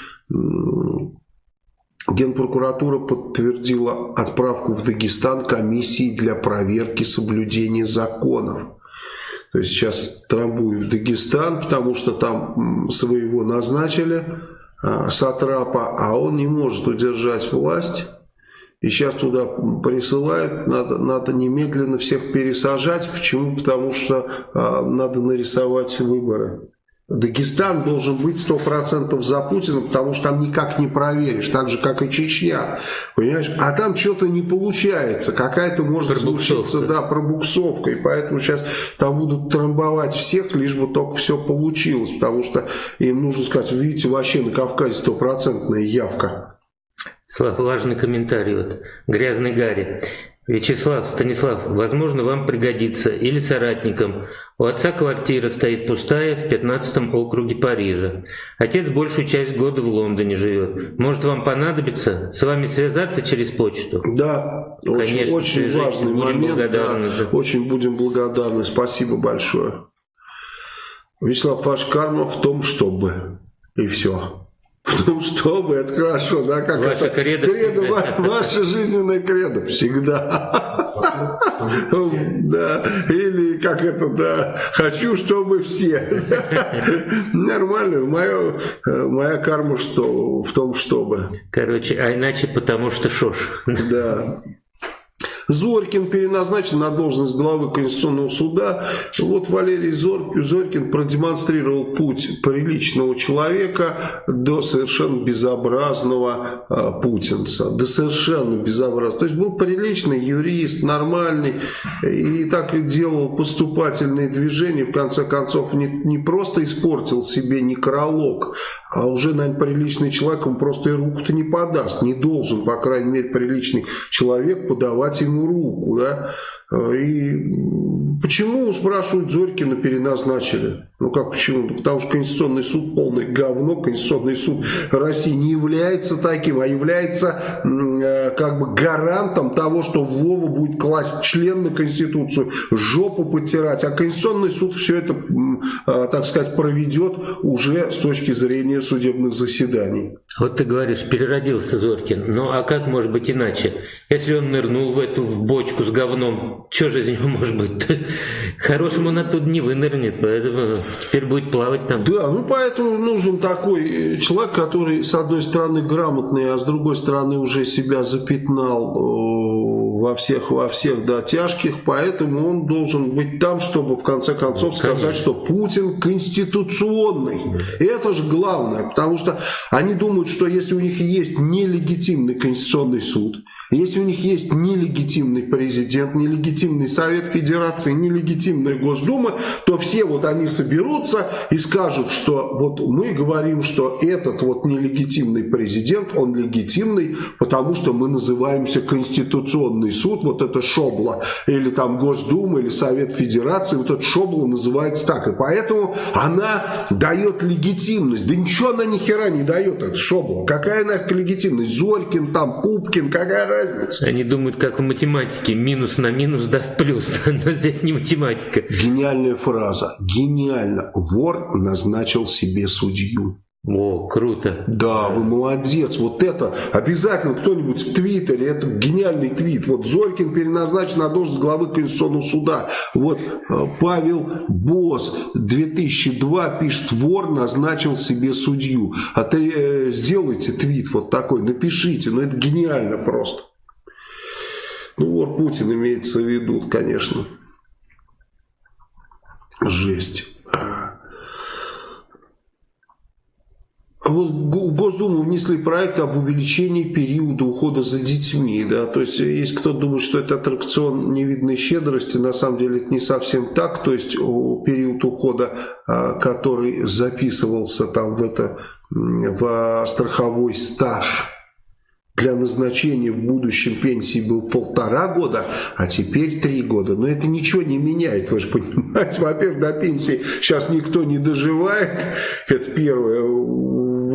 Генпрокуратура подтвердила отправку в Дагестан комиссии для проверки соблюдения законов. То есть сейчас трамбуют в Дагестан, потому что там своего назначили, а, Сатрапа, а он не может удержать власть. И сейчас туда присылают, надо, надо немедленно всех пересажать. Почему? Потому что а, надо нарисовать выборы. Дагестан должен быть 100% за Путина, потому что там никак не проверишь, так же, как и Чечня. Понимаешь? А там что-то не получается, какая-то может случиться да, пробуксовка. И поэтому сейчас там будут трамбовать всех, лишь бы только все получилось. Потому что им нужно сказать, видите, вообще на Кавказе стопроцентная явка. Важный комментарий. Вот. Грязный Гарри. Вячеслав, Станислав, возможно, вам пригодится или соратникам. У отца квартира стоит пустая в 15 округе Парижа. Отец большую часть года в Лондоне живет. Может, вам понадобится с вами связаться через почту? Да, Конечно, очень, очень важный будем момент. Благодарны. Да, очень будем благодарны. Спасибо большое. Вячеслав, ваш карма в том, чтобы... И все. Потому чтобы это хорошо, да, как Ваша это кредо кредо, ва- ваше жизненное кредо всегда. Да, или как это, да, хочу, чтобы все. Нормально, моя, моя карма что, в том, чтобы. Короче, а иначе потому что шош. Да. Зорькин переназначен на должность главы Конституционного суда. Вот Валерий Зор- Зорькин продемонстрировал путь приличного человека до совершенно безобразного а, путинца. До совершенно безобразного. То есть был приличный юрист, нормальный, и так и делал поступательные движения. В конце концов, не, не просто испортил себе некролог, а уже, наверное, приличный человек, он просто и руку-то не подаст. Не должен, по крайней мере, приличный человек подавать ему руку. Да? И почему, спрашивают, Зорькина переназначили? Ну как почему? Ну, потому что Конституционный суд полное говно. Конституционный суд России не является таким, а является э, как бы гарантом того, что Вова будет класть член на Конституцию, жопу потирать. А Конституционный суд все это, э, так сказать, проведет уже с точки зрения судебных заседаний. Вот ты говоришь, переродился Зоркин. Ну а как может быть иначе? Если он нырнул в эту в бочку с говном, что же из него может быть? Хорошему он оттуда не вынырнет, поэтому теперь будет плавать там. Да, ну поэтому нужен такой э, человек, который с одной стороны грамотный, а с другой стороны уже себя запятнал э, во всех, во всех да, тяжких, поэтому он должен быть там, чтобы в конце концов сказать, что Путин конституционный. И это же главное, потому что они думают, что если у них есть нелегитимный конституционный суд, если у них есть нелегитимный президент, нелегитимный Совет Федерации, нелегитимная Госдума, то все вот они соберутся и скажут, что вот мы говорим, что этот вот нелегитимный президент, он легитимный, потому что мы называемся Конституционный суд, вот это Шобла, или там Госдума, или Совет Федерации, вот это Шобла называется так. И поэтому она дает легитимность. Да ничего она ни хера не дает, это Шобла. Какая нафиг легитимность? Зорькин там, Пупкин, какая разница? Они думают, как в математике, минус на минус даст плюс, но здесь не математика. Гениальная фраза. Гениально. Вор назначил себе судью. О, круто. Да, вы молодец. Вот это обязательно кто-нибудь в Твиттере, это гениальный твит. Вот Зорькин переназначен на должность главы Конституционного суда. Вот э, Павел Босс 2002 пишет, вор назначил себе судью. А ты э, сделайте твит вот такой, напишите. Ну это гениально просто. Ну вор Путин имеется в виду, конечно. Жесть. А вот в Госдуму внесли проект об увеличении периода ухода за детьми. Да? То есть, если кто думает, что это аттракцион невидной щедрости, на самом деле это не совсем так. То есть, период ухода, который записывался там в, это, в страховой стаж, для назначения в будущем пенсии был полтора года, а теперь три года. Но это ничего не меняет, вы же понимаете. Во-первых, до пенсии сейчас никто не доживает, это первое.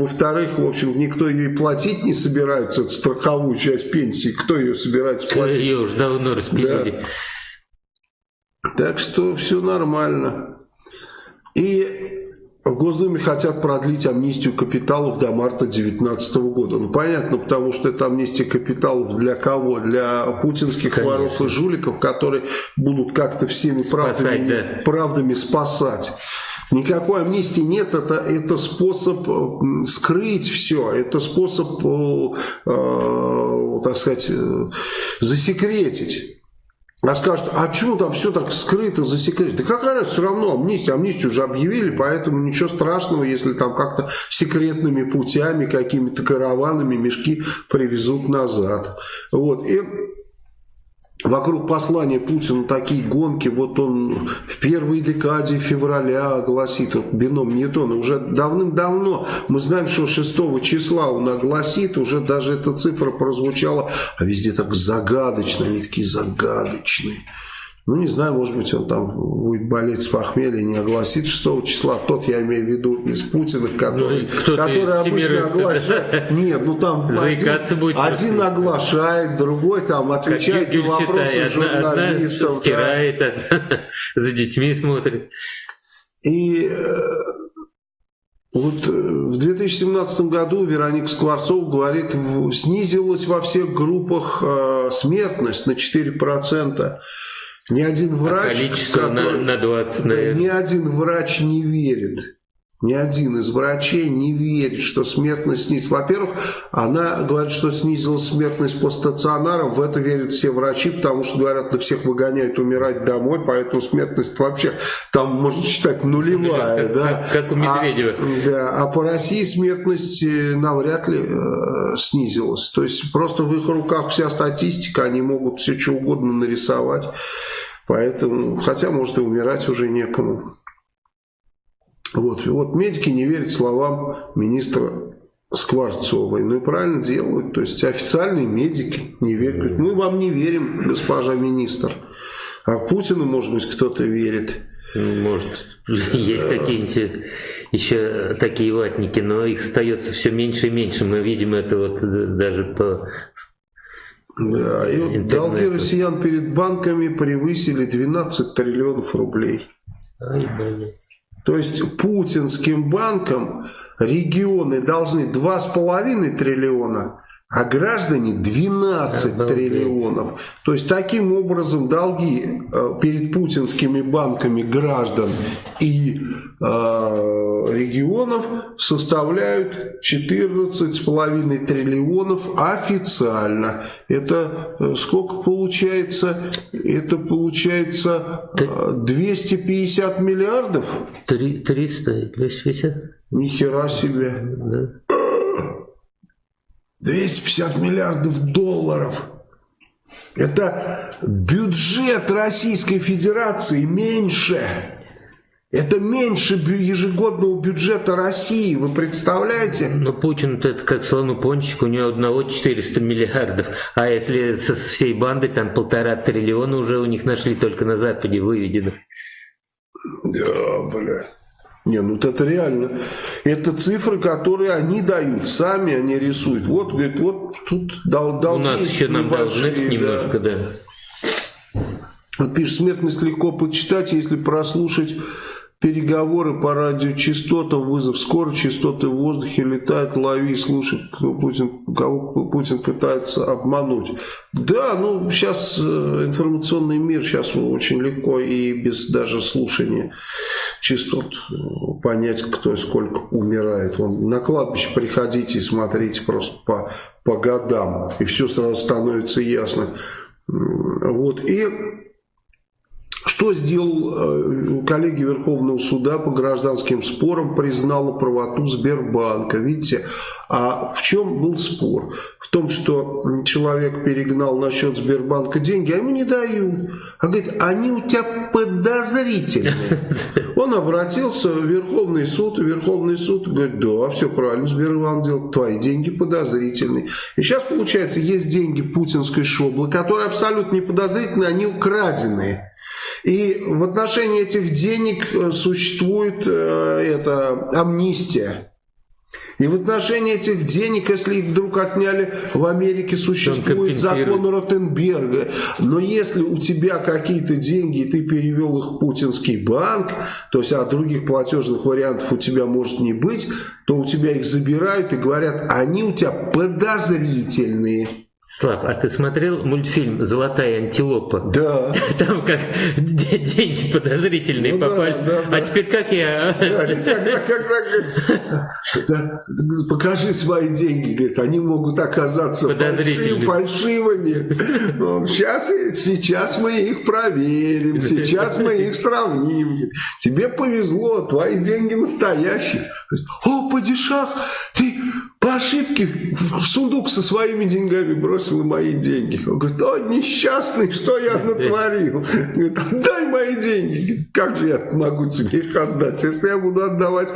Во-вторых, в общем, никто ее и платить не собирается, страховую часть пенсии. Кто ее собирается платить? Ее уже давно распилили. Да. Так что все нормально. И в Госдуме хотят продлить амнистию капиталов до марта 2019 года. Ну, понятно, потому что это амнистия капиталов для кого? Для путинских Конечно. воров и жуликов, которые будут как-то всеми правдами, да. правдами спасать. Никакой амнистии нет, это, это способ э, скрыть все, это способ, э, э, так сказать, э, засекретить. А скажут, а почему там все так скрыто, засекречено? Да какая разница, все равно амнистия, амнистию уже объявили, поэтому ничего страшного, если там как-то секретными путями, какими-то караванами мешки привезут назад. Вот, и вокруг послания Путина такие гонки, вот он в первой декаде февраля огласит, вот бином Ньютона, уже давным-давно, мы знаем, что 6 числа он огласит, уже даже эта цифра прозвучала, а везде так загадочно, они такие загадочные. Ну, не знаю, может быть, он там будет болеть с похмелья, не огласит 6 числа. Тот, я имею в виду, из Путиных, который, Ну, который обычно оглашает. Нет, ну там один, будет один оглашает, другой там отвечает на вопросы одна, одна журналистов. да. стирает, одна за детьми смотрит. И э, Вот э, в 2017 году Вероника Скворцов говорит, снизилась во всех группах э, смертность на 4%. Ни один врач, а который, на, на 20, наверное. ни один врач не верит ни один из врачей не верит, что смертность снизилась. Во-первых, она говорит, что снизилась смертность по стационарам. В это верят все врачи, потому что, говорят, на всех выгоняют умирать домой, поэтому смертность вообще там, можно считать, нулевая. Как, да. как, как у Медведева. А, да, а по России смертность э, навряд ли э, снизилась. То есть просто в их руках вся статистика, они могут все что угодно нарисовать. Поэтому, хотя, может, и умирать уже некому. Вот, вот медики не верят словам министра Скворцовой. Ну и правильно делают. То есть официальные медики не верят. Говорят, мы вам не верим, госпожа министр. А Путину, может быть, кто-то верит. Может, есть какие-нибудь еще такие ватники, но их остается все меньше и меньше. Мы видим это вот даже по да, и вот долги россиян перед банками превысили 12 триллионов рублей. Ай, блин. То есть путинским банкам регионы должны 2,5 триллиона, а граждане 12 Обалдеть. триллионов. То есть таким образом долги э, перед путинскими банками граждан и э, регионов составляют 14,5 триллионов официально. Это э, сколько получается? Это получается э, 250 миллиардов? 300, 250? Ни хера себе. Да. 250 миллиардов долларов. Это бюджет Российской Федерации меньше. Это меньше ежегодного бюджета России, вы представляете? Но Путин это как слону пончик, у него одного 400 миллиардов. А если со всей бандой там полтора триллиона уже у них нашли только на Западе выведено. Да, блядь. Не, ну это реально. Это цифры, которые они дают, сами они рисуют. Вот, говорит, вот тут дал, дал У нас еще нам должны немножко, да. Вот пишет, смертность легко почитать, если прослушать переговоры по радиочастотам, вызов скорой, частоты в воздухе летают, лови, слушай, Путин, кого Путин пытается обмануть. Да, ну сейчас э, информационный мир, сейчас очень легко и без даже слушания частот понять, кто и сколько умирает. Вон, на кладбище приходите и смотрите просто по, по годам, и все сразу становится ясно. Вот, и что сделал э, коллеги Верховного суда по гражданским спорам, признала правоту Сбербанка. Видите, а в чем был спор? В том, что человек перегнал на счет Сбербанка деньги, а ему не дают. А говорит, они у тебя подозрительные. Он обратился в Верховный суд, и Верховный суд говорит, да, все правильно, Сбербанк делал, твои деньги подозрительные. И сейчас, получается, есть деньги путинской шоблы, которые абсолютно не подозрительные, они украденные. И в отношении этих денег э, существует э, это, амнистия. И в отношении этих денег, если их вдруг отняли в Америке, существует закон Ротенберга. Но если у тебя какие-то деньги, и ты перевел их в путинский банк, то есть а других платежных вариантов у тебя может не быть, то у тебя их забирают и говорят, они у тебя подозрительные. Слав, а ты смотрел мультфильм «Золотая антилопа»? Да. Там как деньги подозрительные ну, попали. Да, да, да. А теперь как я? Да, когда, когда, покажи свои деньги, говорит, они могут оказаться фальшив, фальшивыми. Сейчас, сейчас мы их проверим, сейчас мы их сравним. Тебе повезло, твои деньги настоящие. О, падишах, ты по ошибке в сундук со своими деньгами бросил и мои деньги. Он говорит, о, несчастный, что я натворил? Говорит, отдай мои деньги. Как же я могу тебе их отдать? Если я буду отдавать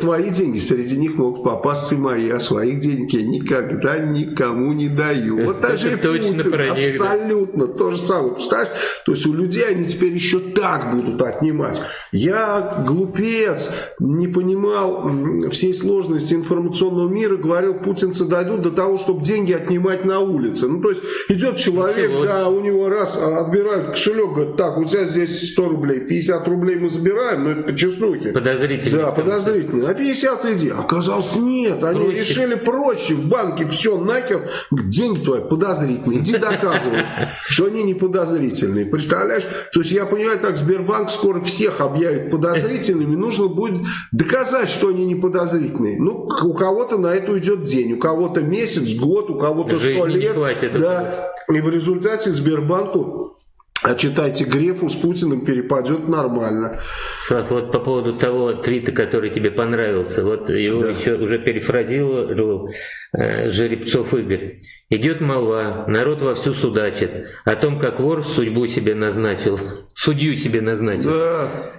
твои деньги, среди них могут попасться и мои, а своих денег я никогда никому не даю. Вот даже и Путин абсолютно то же самое. Представляешь? То есть у людей они теперь еще так будут отнимать. Я глупец, не понимал всей сложности информационного мира, говорил, путинцы дойдут до того, чтобы деньги отнимать на улице. Ну, то есть идет человек, Ничего. да, у него раз а, отбирают кошелек, говорит, так, у тебя здесь 100 рублей, 50 рублей мы забираем, но это по честнухе. Подозрительно. Да, подозрительно. А 50 иди. Оказалось, нет, они проще. решили проще, в банке все нахер, деньги твои подозрительные, иди доказывай, что они не подозрительные. Представляешь? То есть я понимаю, так Сбербанк скоро всех объявит подозрительными, нужно будет доказать, что они не подозрительные. Ну, у кого-то на это уйдет день, у кого-то месяц, год, у кого-то сто лет. Хватит, да. И в результате Сбербанку а читайте Грефу с Путиным перепадет нормально. Слав, вот по поводу того твита, который тебе понравился, вот его да. еще уже перефразировал э, Жеребцов Игорь. Идет молва, народ вовсю судачит о том, как вор судьбу себе назначил, судью себе назначил. Да.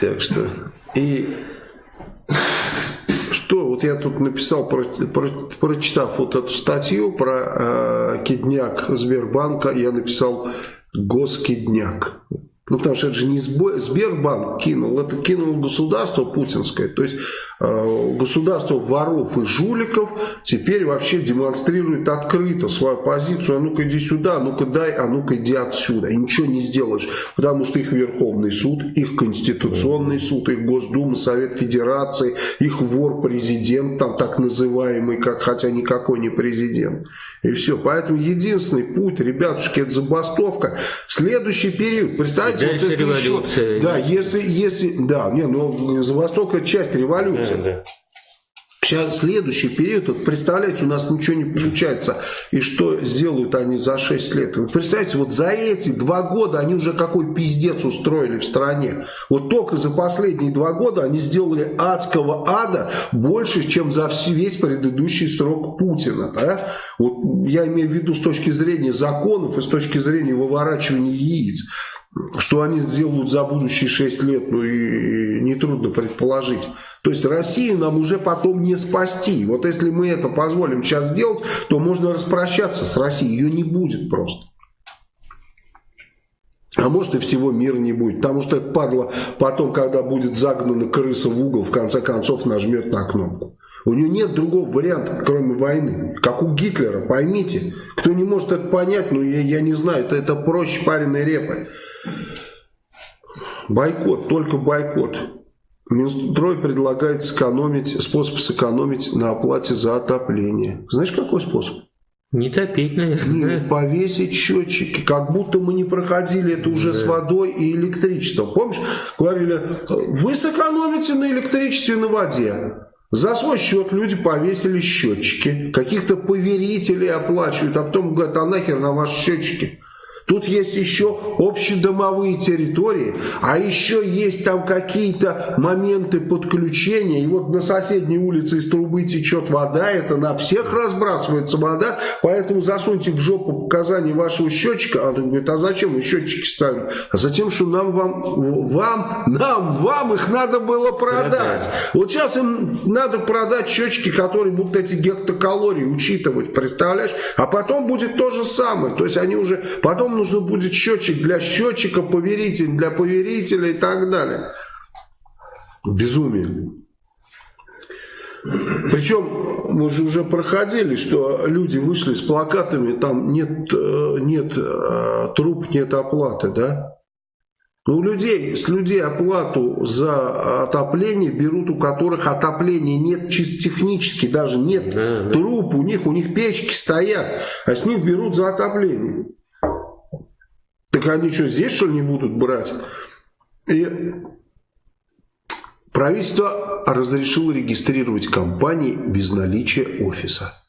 Так что и вот я тут написал, про, про, прочитав вот эту статью про э, кидняк Сбербанка, я написал госкидняк. Ну, потому что это же не Сбербанк кинул, это кинуло государство путинское. То есть э, государство воров и жуликов теперь вообще демонстрирует открыто свою позицию. А ну-ка иди сюда, а ну-ка дай, а ну-ка иди отсюда. И ничего не сделаешь, потому что их Верховный суд, их Конституционный суд, их Госдума, Совет Федерации, их вор-президент, там так называемый, как, хотя никакой не президент. И все. Поэтому единственный путь, ребятушки, это забастовка. Следующий период, представьте, Дальше вот революция. Еще, да, если, если, да, не, ну, Забастовка часть революции. Да, да. Сейчас следующий период, вот представляете, у нас ничего не получается. И что сделают они за 6 лет? Вы представляете, вот за эти два года они уже какой пиздец устроили в стране. Вот только за последние два года они сделали адского ада больше, чем за весь предыдущий срок Путина. Да? Вот я имею в виду с точки зрения законов и с точки зрения выворачивания яиц. Что они сделают за будущие 6 лет, ну и нетрудно предположить. То есть Россию нам уже потом не спасти. Вот если мы это позволим сейчас сделать, то можно распрощаться с Россией. Ее не будет просто. А может и всего мира не будет. Потому что это падла потом, когда будет загнана крыса в угол, в конце концов нажмет на кнопку. У нее нет другого варианта, кроме войны. Как у Гитлера, поймите. Кто не может это понять, ну я, я не знаю, это, это проще пареной репы. Бойкот, только бойкот. Минстрой предлагает сэкономить, способ сэкономить на оплате за отопление. Знаешь, какой способ? Не топить, наверное. Не, повесить счетчики, как будто мы не проходили это уже да. с водой и электричеством. Помнишь, говорили, вы сэкономите на электричестве и на воде. За свой счет люди повесили счетчики, каких-то поверителей оплачивают, а потом говорят, а нахер на ваши счетчики? Тут есть еще общедомовые территории, а еще есть там какие-то моменты подключения. И вот на соседней улице из трубы течет вода, это на всех разбрасывается вода, поэтому засуньте в жопу показания вашего счетчика. А он говорит, а зачем вы счетчики ставим? А затем, что нам, вам, вам, нам, вам их надо было продать. Вот сейчас им надо продать счетчики, которые будут эти гектокалории учитывать, представляешь? А потом будет то же самое. То есть они уже, потом нужно будет счетчик для счетчика, поверитель для поверителя и так далее. Безумие. Причем мы же уже проходили, что люди вышли с плакатами, там нет, э, нет э, труп, нет оплаты, да? Ну, у людей, с людей оплату за отопление берут, у которых отопления нет чисто технически, даже нет да, труб у них, у них печки стоят, а с них берут за отопление. Так они что, здесь что ли не будут брать? И правительство разрешило регистрировать компании без наличия офиса.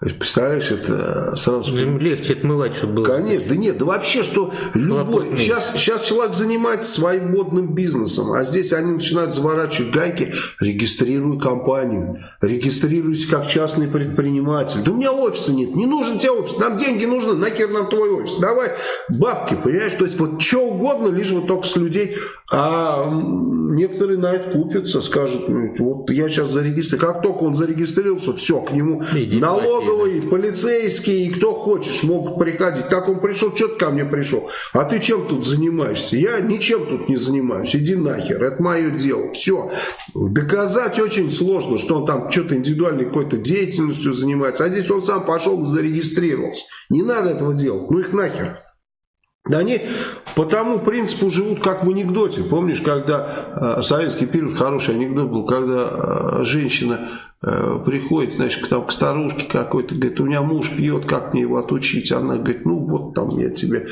Представляешь, это сразу... Им легче отмывать, чтобы было... Конечно, да нет, да вообще, что любой... Сейчас, сейчас человек занимается своим модным бизнесом, а здесь они начинают заворачивать гайки, регистрируй компанию, регистрируйся как частный предприниматель. Да у меня офиса нет, не нужен тебе офис, нам деньги нужны, нахер нам твой офис, давай бабки, понимаешь? То есть вот что угодно, лишь вот только с людей. А некоторые на это купятся, скажут, «Ну, вот я сейчас зарегистрировал. Как только он зарегистрировался, все, к нему Иди налоговые, полицейские, и кто хочешь, могут приходить. Так он пришел, что ты ко мне пришел? А ты чем тут занимаешься? Я ничем тут не занимаюсь, иди нахер, это мое дело. Все. Доказать очень сложно, что он там что-то индивидуальной какой-то деятельностью занимается. А здесь он сам пошел зарегистрировался. Не надо этого делать, ну их нахер. Они по тому принципу живут, как в анекдоте. Помнишь, когда э, советский период, хороший анекдот был, когда э, женщина приходит, значит, к, там, к старушке какой-то, говорит, у меня муж пьет, как мне его отучить? Она говорит, ну вот там я тебе,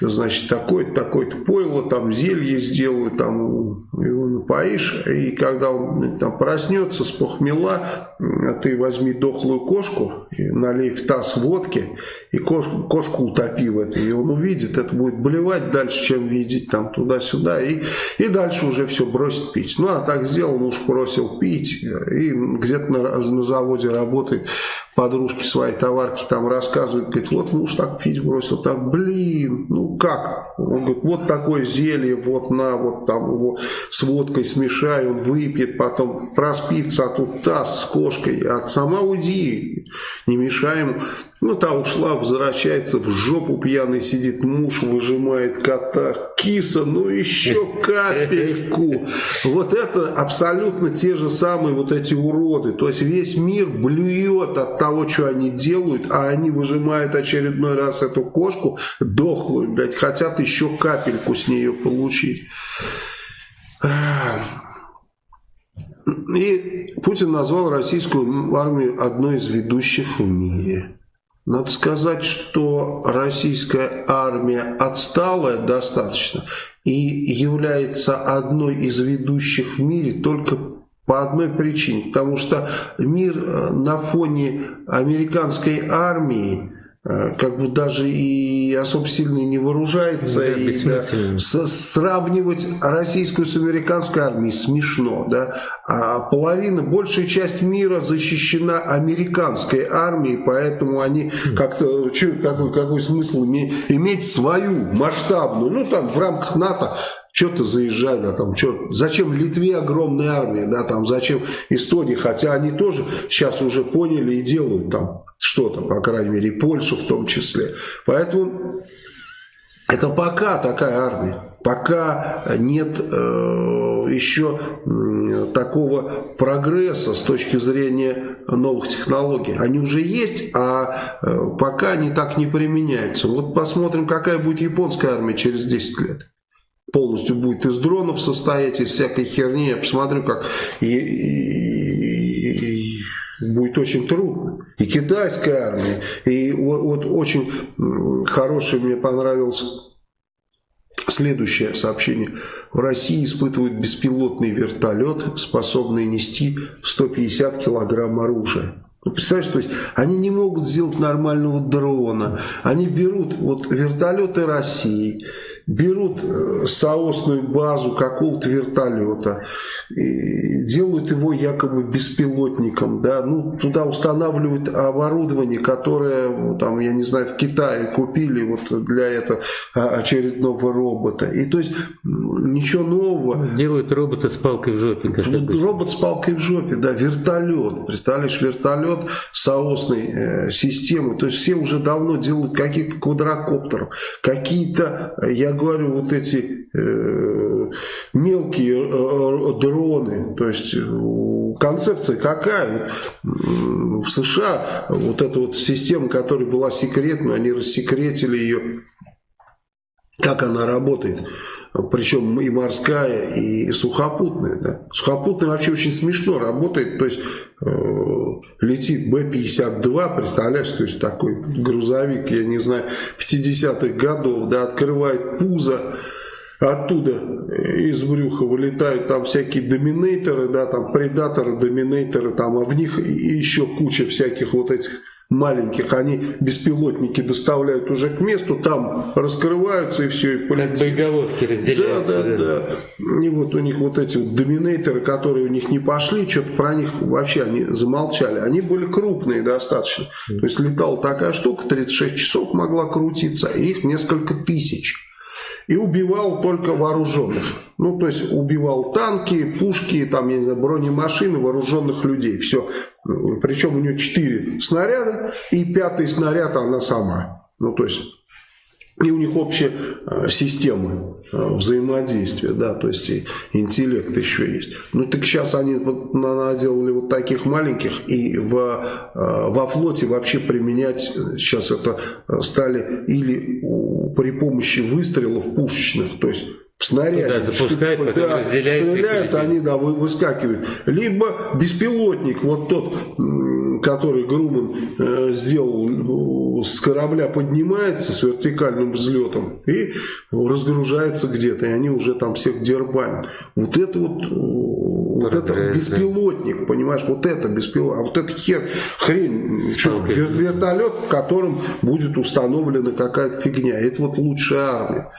значит, такое-то, такое-то пойло, там зелье сделаю, там его напоишь, и когда он там проснется с похмела, ты возьми дохлую кошку, налей в таз водки, и кошку, кошку утопи в это, и он увидит, это будет болевать дальше, чем видеть там туда-сюда, и, и дальше уже все бросит пить. Ну, а так сделал, муж бросил пить, и где-то на, на заводе работает, подружки своей товарки там рассказывает, говорит, вот муж так пить бросил, так, блин, ну как? Он говорит, вот такое зелье, вот на, вот там его с водкой смешай, он выпьет, потом проспится, а тут таз с кошкой, а сама уйди, не мешай ему. Ну, та ушла, возвращается, в жопу пьяный сидит муж, выжимает кота. Киса, ну еще капельку. Вот это абсолютно те же самые вот эти уроды. То есть весь мир блюет от того, что они делают, а они выжимают очередной раз эту кошку дохлую, блядь, хотят еще капельку с нее получить. И Путин назвал российскую армию одной из ведущих в мире. Надо сказать, что российская армия отсталая достаточно и является одной из ведущих в мире только по одной причине. Потому что мир э, на фоне американской армии Э, как бы даже и особо сильно не вооружается. Да, и, да, с, сравнивать российскую с американской армией смешно. Да? А половина, большая часть мира защищена американской армией, поэтому они как-то, какой, какой смысл иметь свою масштабную, ну там в рамках НАТО что-то заезжать, да, там, что, зачем Литве огромная армия, да, там, зачем Эстонии, хотя они тоже сейчас уже поняли и делают там что-то, по крайней мере, и Польшу в том числе. Поэтому это пока такая армия, пока нет э, еще э, такого прогресса с точки зрения новых технологий. Они уже есть, а э, пока они так не применяются. Вот посмотрим, какая будет японская армия через 10 лет полностью будет из дронов состоять, из всякой херни. Я посмотрю, как и, и, и будет очень трудно. И китайская армия. И вот, вот очень хорошее мне понравилось Следующее сообщение. В России испытывают беспилотный вертолет, способный нести 150 килограмм оружия. Ну, представляешь, то есть они не могут сделать нормального дрона. Они берут вот вертолеты России, берут э, соосную базу какого-то вертолета, делают его якобы беспилотником, да, ну, туда устанавливают оборудование, которое, ну, там, я не знаю, в Китае купили вот для этого а, очередного робота. И то есть ничего нового. Делают робота с палкой в жопе. Робот с палкой в жопе, да, вертолет. Представляешь, вертолет соосной э, системы. То есть все уже давно делают каких-то квадрокоптеров, какие-то, я говорю, вот эти э, мелкие э, дроны. То есть э, концепция какая? В США вот эта вот система, которая была секретной, они рассекретили ее. Как она работает? причем и морская, и сухопутная. Да. Сухопутная вообще очень смешно работает, то есть э, летит Б-52, представляешь, то есть такой грузовик, я не знаю, 50-х годов, да, открывает пузо, оттуда из брюха вылетают там всякие доминейторы, да, там предаторы, доминейторы, там, а в них еще куча всяких вот этих маленьких, они беспилотники доставляют уже к месту, там раскрываются и все, и полетит. Как боеголовки разделяются. Да, да, да, да. И вот у них вот эти вот доминейторы, которые у них не пошли, что-то про них вообще они замолчали. Они были крупные достаточно. То есть летала такая штука, 36 часов могла крутиться, и их несколько тысяч. И убивал только вооруженных. Ну, то есть убивал танки, пушки, там, я не знаю, бронемашины, вооруженных людей. Все. Причем у нее четыре снаряда, и пятый снаряд она сама. Ну, то есть и у них общая э, система э, взаимодействия, да, то есть и интеллект еще есть. Ну так сейчас они вот наделали вот таких маленьких, и в, э, во флоте вообще применять сейчас это стали или при помощи выстрелов пушечных, то есть в снаряде. Да, запускают, что, потом да, стреляют, они да, выскакивают. Либо беспилотник, вот тот, который Груман э, сделал, с корабля поднимается с вертикальным взлетом и разгружается где-то, и они уже там всех дербанят. Вот это вот, вот это беспилотник, понимаешь, вот это беспилотник, а вот это хер, хрень, что, вертолет, в котором будет установлена какая-то фигня. Это вот лучшая армия.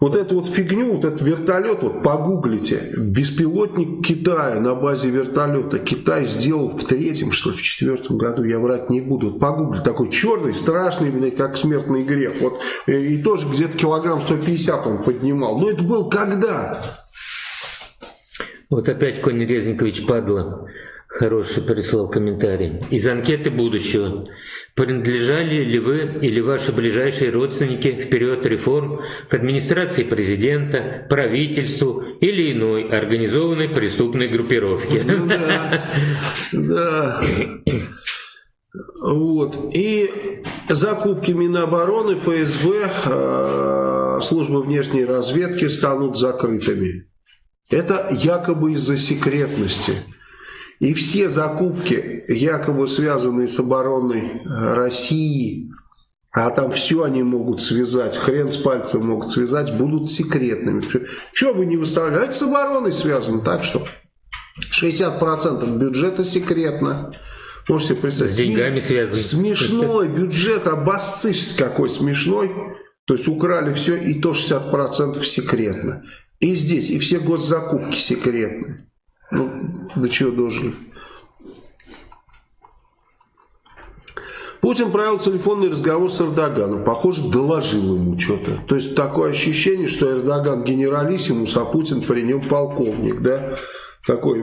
Вот эту вот фигню, вот этот вертолет, вот погуглите, беспилотник Китая на базе вертолета. Китай сделал в третьем, что ли, в четвертом году, я врать не буду. Вот погугли, такой черный, страшный, блядь, как смертный грех. Вот, и, и тоже где-то килограмм 150 он поднимал. Но это был когда? Вот опять Конь Резникович падла. Хороший прислал комментарий. Из анкеты будущего. Принадлежали ли вы или ваши ближайшие родственники в период реформ к администрации президента, правительству или иной организованной преступной группировке? Ну, да, да. Вот. И закупки Минобороны, ФСБ, э, службы внешней разведки станут закрытыми. Это якобы из-за секретности. И все закупки, якобы связанные с обороной России, а там все они могут связать, хрен с пальцем могут связать, будут секретными. Что вы не выставляете? Это с обороной связано, так что 60% бюджета секретно. Можете представить. С деньгами связано. Смешной бюджет, обоссышь какой смешной. То есть украли все, и то 60% секретно. И здесь, и все госзакупки секретные. Ну, до чего дожили. Путин провел телефонный разговор с Эрдоганом. Похоже, доложил ему что-то. То есть такое ощущение, что Эрдоган генералиссимус, а Путин при нем полковник, да? такой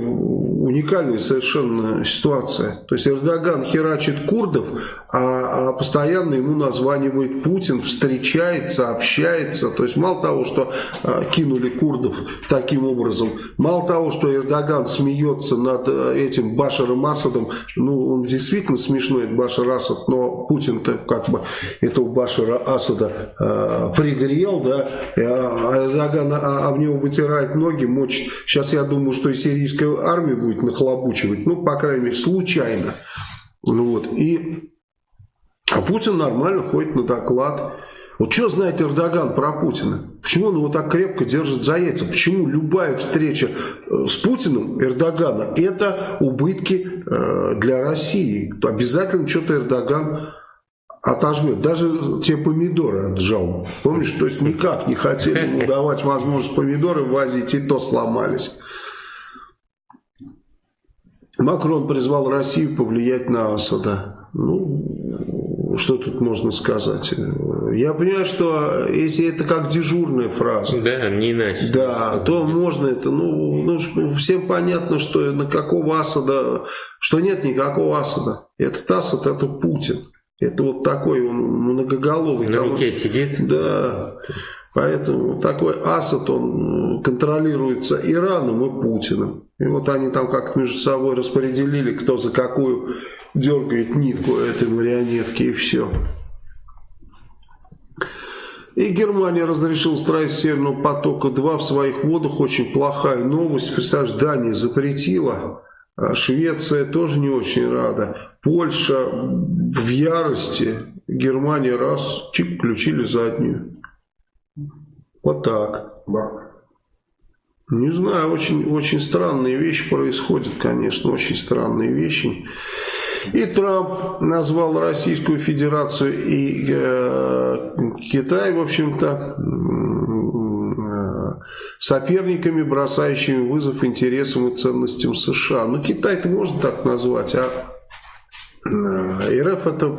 уникальная совершенно ситуация. То есть Эрдоган херачит курдов, а, а постоянно ему названивает Путин, встречается, общается. То есть мало того, что а, кинули курдов таким образом, мало того, что Эрдоган смеется над а, этим Башаром Асадом, ну он действительно смешной, Башар Асад, но Путин-то как бы этого Башара Асада а, пригрел, да, а Эрдоган а, об него вытирает ноги, мочит. Сейчас я думаю, что и сирийская армия будет нахлобучивать, ну, по крайней мере, случайно. Ну, вот. И а Путин нормально ходит на доклад. Вот что знает Эрдоган про Путина? Почему он его так крепко держит за яйца? Почему любая встреча э, с Путиным Эрдогана это убытки э, для России? Обязательно что-то Эрдоган отожмет. Даже те помидоры отжал. Помнишь, то есть никак не хотели ему давать возможность помидоры возить, и то сломались. Макрон призвал Россию повлиять на Асада. Ну, что тут можно сказать? Я понимаю, что если это как дежурная фраза, да, не иначе. Да, то можно это, ну, ну, всем понятно, что на какого Асада, что нет никакого Асада. Этот Асад это Путин. Это вот такой он многоголовый. На руке сидит? Да. Поэтому такой Асад, он контролируется Ираном и Путиным. И вот они там как-то между собой распределили, кто за какую дергает нитку этой марионетки и все. И Германия разрешила строить Северного потока-2 в своих водах. Очень плохая новость. Представляешь, Дания запретила. А Швеция тоже не очень рада. Польша в ярости. Германия раз, чик, включили заднюю. Вот так. Не знаю, очень, очень странные вещи происходят, конечно, очень странные вещи. И Трамп назвал Российскую Федерацию и э, Китай, в общем-то, э, соперниками, бросающими вызов интересам и ценностям США. Ну, Китай-то можно так назвать, а РФ это,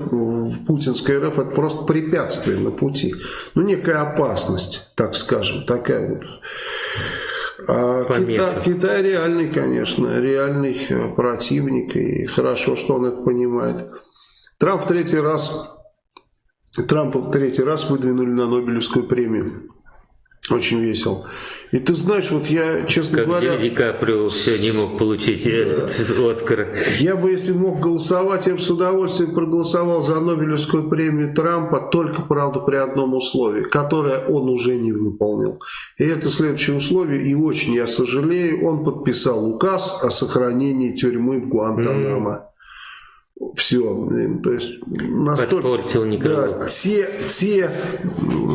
путинская РФ это просто препятствие на пути. Ну, некая опасность, так скажем, такая вот. А Китай, Китай реальный, конечно, реальный э, противник, и хорошо, что он это понимает. Трамп в третий раз, Трампа в третий раз выдвинули на Нобелевскую премию. Очень весело. И ты знаешь, вот я, честно как говоря... Ди Каприо все не мог получить Оскар. Я бы, если мог голосовать, я бы с удовольствием проголосовал за Нобелевскую премию Трампа, только, правда, при одном условии, которое он уже не выполнил. И это следующее условие, и очень я сожалею, он подписал указ о сохранении тюрьмы в Гуантанамо. Mm -hmm все, блин, то есть настолько, да, те, те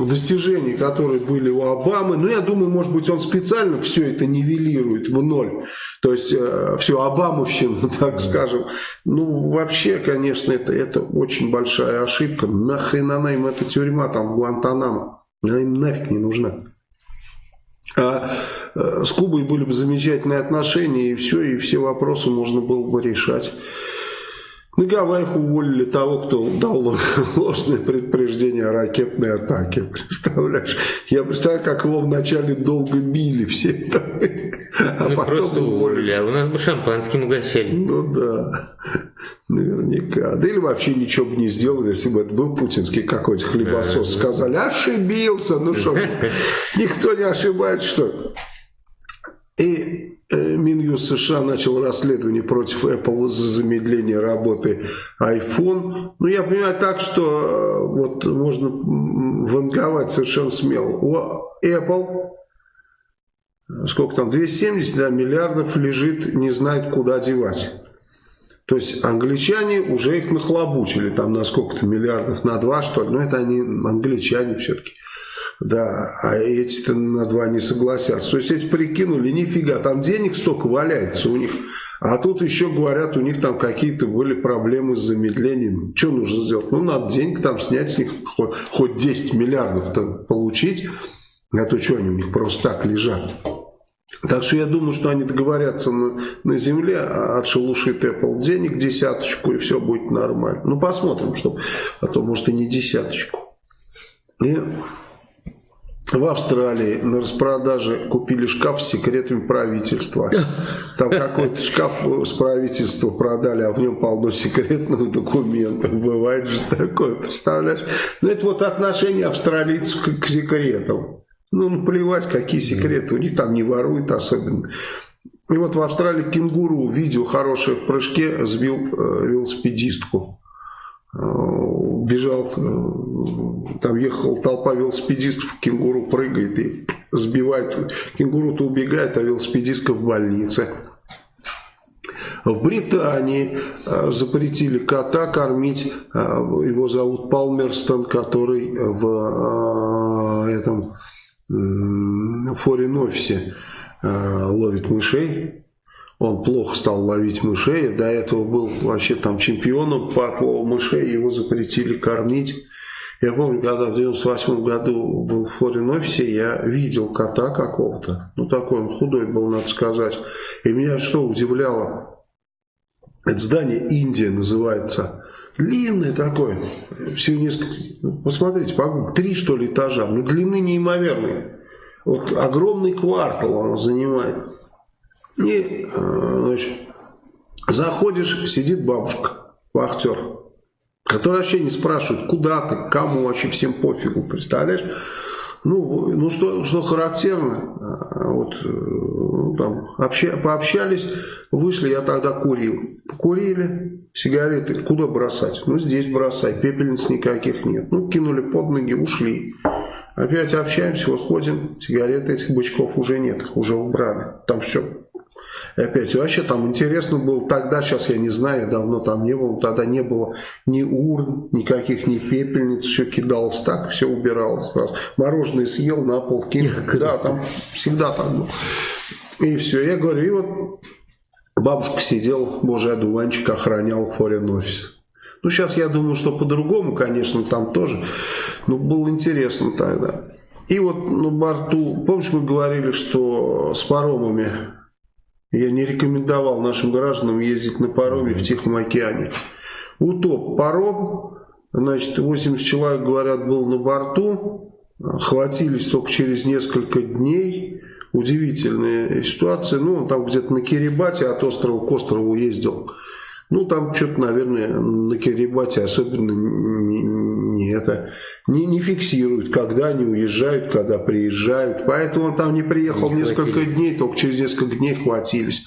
достижения, которые были у Обамы, ну я думаю, может быть, он специально все это нивелирует в ноль, то есть э, все Обамовщину, так скажем. Ну вообще, конечно, это, это очень большая ошибка. Нахрен она им эта тюрьма там в Гуантанамо, она им нафиг не нужна. А э, с Кубой были бы замечательные отношения, и все, и все вопросы можно было бы решать. На Гавайях уволили того, кто дал ложное предупреждение о ракетной атаке. Представляешь? Я представляю, как его вначале долго били все. А Мы потом просто уволили, а у нас бы шампанским угощали. Ну да, наверняка. Да или вообще ничего бы не сделали, если бы это был путинский какой-то хлебосос. Сказали, ошибился. Ну что, никто не ошибается, что и э, Минюст США начал расследование против Apple за замедление работы iPhone. Ну, я понимаю так, что э, вот можно ванговать совершенно смело. У Apple сколько там, 270 да, миллиардов лежит, не знает, куда девать. То есть англичане уже их нахлобучили там на сколько-то миллиардов, на два что ли. Но это они англичане все-таки. Да, а эти-то на два не согласятся. То есть эти прикинули, нифига, там денег столько валяется у них. А тут еще говорят, у них там какие-то были проблемы с замедлением. Что нужно сделать? Ну, надо денег там снять с них, хоть, хоть 10 миллиардов там получить. А то что они у них просто так лежат? Так что я думаю, что они договорятся на, на земле, а отшелушит Apple денег десяточку, и все будет нормально. Ну, посмотрим, что, а то, может, и не десяточку. И в Австралии на распродаже купили шкаф с секретами правительства. Там какой-то шкаф с правительства продали, а в нем полно секретных документов. Бывает же такое, представляешь? Ну, это вот отношение австралийцев к, к секретам. Ну, плевать, какие секреты. У них там не воруют особенно. И вот в Австралии кенгуру, видео хорошее в прыжке, сбил э, велосипедистку. Бежал, э, там ехал толпа велосипедистов, кенгуру прыгает и сбивает. Кенгуру-то убегает, а велосипедистка в больнице. В Британии э, запретили кота кормить, э, его зовут Палмерстон, который в этом форин-офисе ловит мышей он плохо стал ловить мышей, до этого был вообще там чемпионом по отлову мышей, его запретили кормить. Я помню, когда в 98 году был в форин-офисе, я видел кота какого-то, ну такой он худой был, надо сказать. И меня что удивляло, это здание Индия называется, длинное такое, все несколько, ну, посмотрите, по три что ли этажа, ну длины неимоверные. Вот огромный квартал он занимает. И, э, значит, заходишь, сидит бабушка, вахтер, которая вообще не спрашивает, куда ты, кому вообще всем пофигу, представляешь? Ну, ну что, что характерно, э, вот, э, ну, там, обща, пообщались, вышли, я тогда курил. Покурили, сигареты, куда бросать? Ну, здесь бросай, пепельниц никаких нет. Ну, кинули под ноги, ушли. Опять общаемся, выходим, сигареты этих бычков уже нет, уже убрали. Там все и опять, вообще там интересно было тогда, сейчас я не знаю, давно там не было, тогда не было ни урн, никаких ни пепельниц, все кидалось так, все убиралось сразу. Мороженое съел, на пол кинул. Да, там всегда так было. И все, я говорю, и вот бабушка сидела, божий одуванчик охранял форин офис. Ну, сейчас я думаю, что по-другому, конечно, там тоже. Но было интересно тогда. И вот на борту, помнишь, мы говорили, что с паромами я не рекомендовал нашим гражданам ездить на пароме в Тихом океане. Утоп паром, значит, 80 человек, говорят, был на борту, хватились только через несколько дней. Удивительная ситуация. Ну, он там где-то на Кирибате от острова к острову ездил. Ну, там что-то, наверное, на Кирибате особенно не, не, это, не, не фиксируют, когда они уезжают, когда приезжают. Поэтому он там не приехал не несколько хватились. дней, только через несколько дней хватились.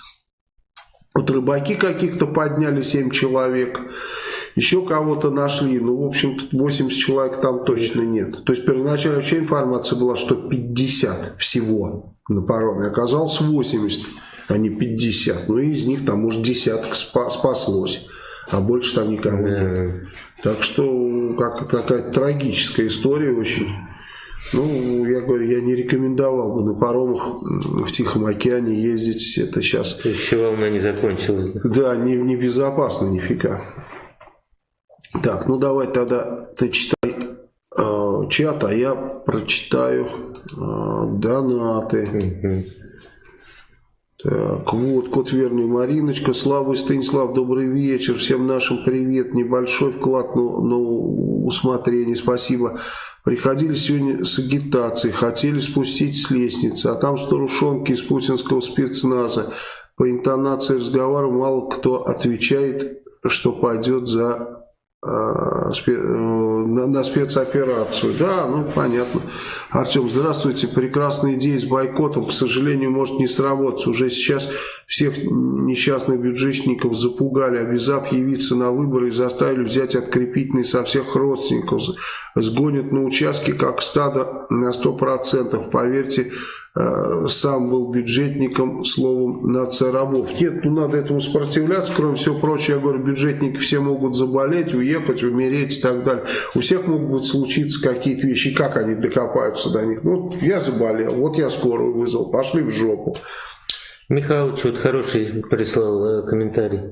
Вот рыбаки каких-то подняли 7 человек, еще кого-то нашли. Ну, в общем, 80 человек там точно нет. То есть первоначально вообще информация была, что 50 всего на пароме. Оказалось 80 а не 50. Ну, и из них там, может, десяток спаслось, а больше там никого нет. Так что, как такая трагическая история очень. Ну, я говорю, я не рекомендовал бы на паромах в Тихом океане ездить. Это сейчас... Еще волна не закончилась. Да, не, не безопасно нифига. Так, ну давай тогда ты читай э, чат, а я прочитаю э, донаты. Угу. Так, вот, кот верный Мариночка, Слава и Станислав, добрый вечер, всем нашим привет, небольшой вклад на, на усмотрение, спасибо. Приходили сегодня с агитацией, хотели спустить с лестницы, а там старушонки из путинского спецназа. По интонации разговора мало кто отвечает, что пойдет за на спецоперацию. Да, ну понятно. Артем, здравствуйте. Прекрасная идея с бойкотом, к сожалению, может не сработать. Уже сейчас всех несчастных бюджетников запугали, обязав явиться на выборы и заставили взять открепительные со всех родственников. Сгонят на участке как стадо на 100%. Поверьте, Э, сам был бюджетником, словом, нация рабов. Нет, ну надо этому сопротивляться, кроме всего прочего, я говорю, бюджетники все могут заболеть, уехать, умереть и так далее. У всех могут случиться какие-то вещи, как они докопаются до них. Ну, я заболел, вот я скорую вызвал, пошли в жопу. Михалыч вот хороший прислал э, комментарий.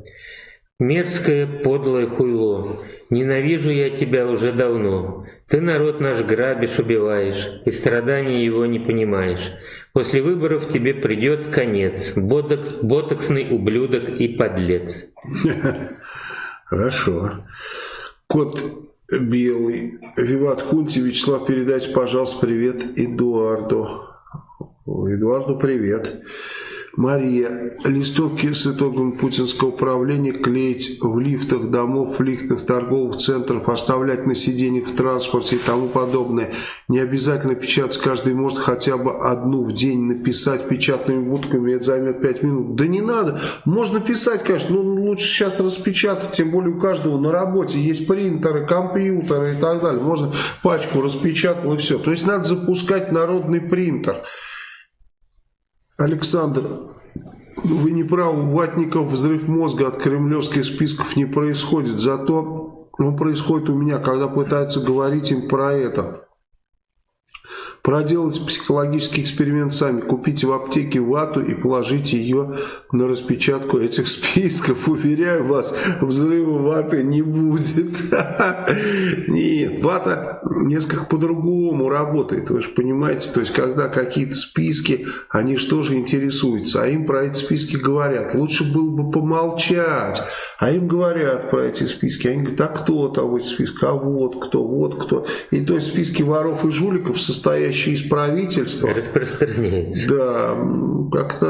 Мерзкое подлое хуйло, ненавижу я тебя уже давно. Ты народ наш грабишь, убиваешь, и страданий его не понимаешь. После выборов тебе придет конец, ботокс, ботоксный ублюдок и подлец. Хорошо. Кот белый. Виват Хунти, Вячеслав, передайте, пожалуйста, привет Эдуарду. Эдуарду привет. Привет. Мария. Листовки с итогом путинского правления клеить в лифтах домов, лифтах торговых центров, оставлять на сиденьях в транспорте и тому подобное. Не обязательно печатать каждый может хотя бы одну в день написать печатными будками, это займет 5 минут. Да не надо. Можно писать, конечно, но лучше сейчас распечатать, тем более у каждого на работе есть принтеры, компьютеры и так далее. Можно пачку распечатал и все. То есть надо запускать народный принтер. Александр, вы не правы, у ватников взрыв мозга от кремлевских списков не происходит, зато он происходит у меня, когда пытаются говорить им про это. Проделайте психологический эксперимент сами. Купите в аптеке вату и положите ее на распечатку этих списков. Уверяю вас, взрыва ваты не будет. Нет, вата несколько по-другому работает. Вы же понимаете, то есть, когда какие-то списки, они что же интересуются, а им про эти списки говорят. Лучше было бы помолчать. А им говорят про эти списки. Они говорят, а кто там в этих списках? А вот кто, вот кто. И то есть списки воров и жуликов, состоящие из правительства, да, как-то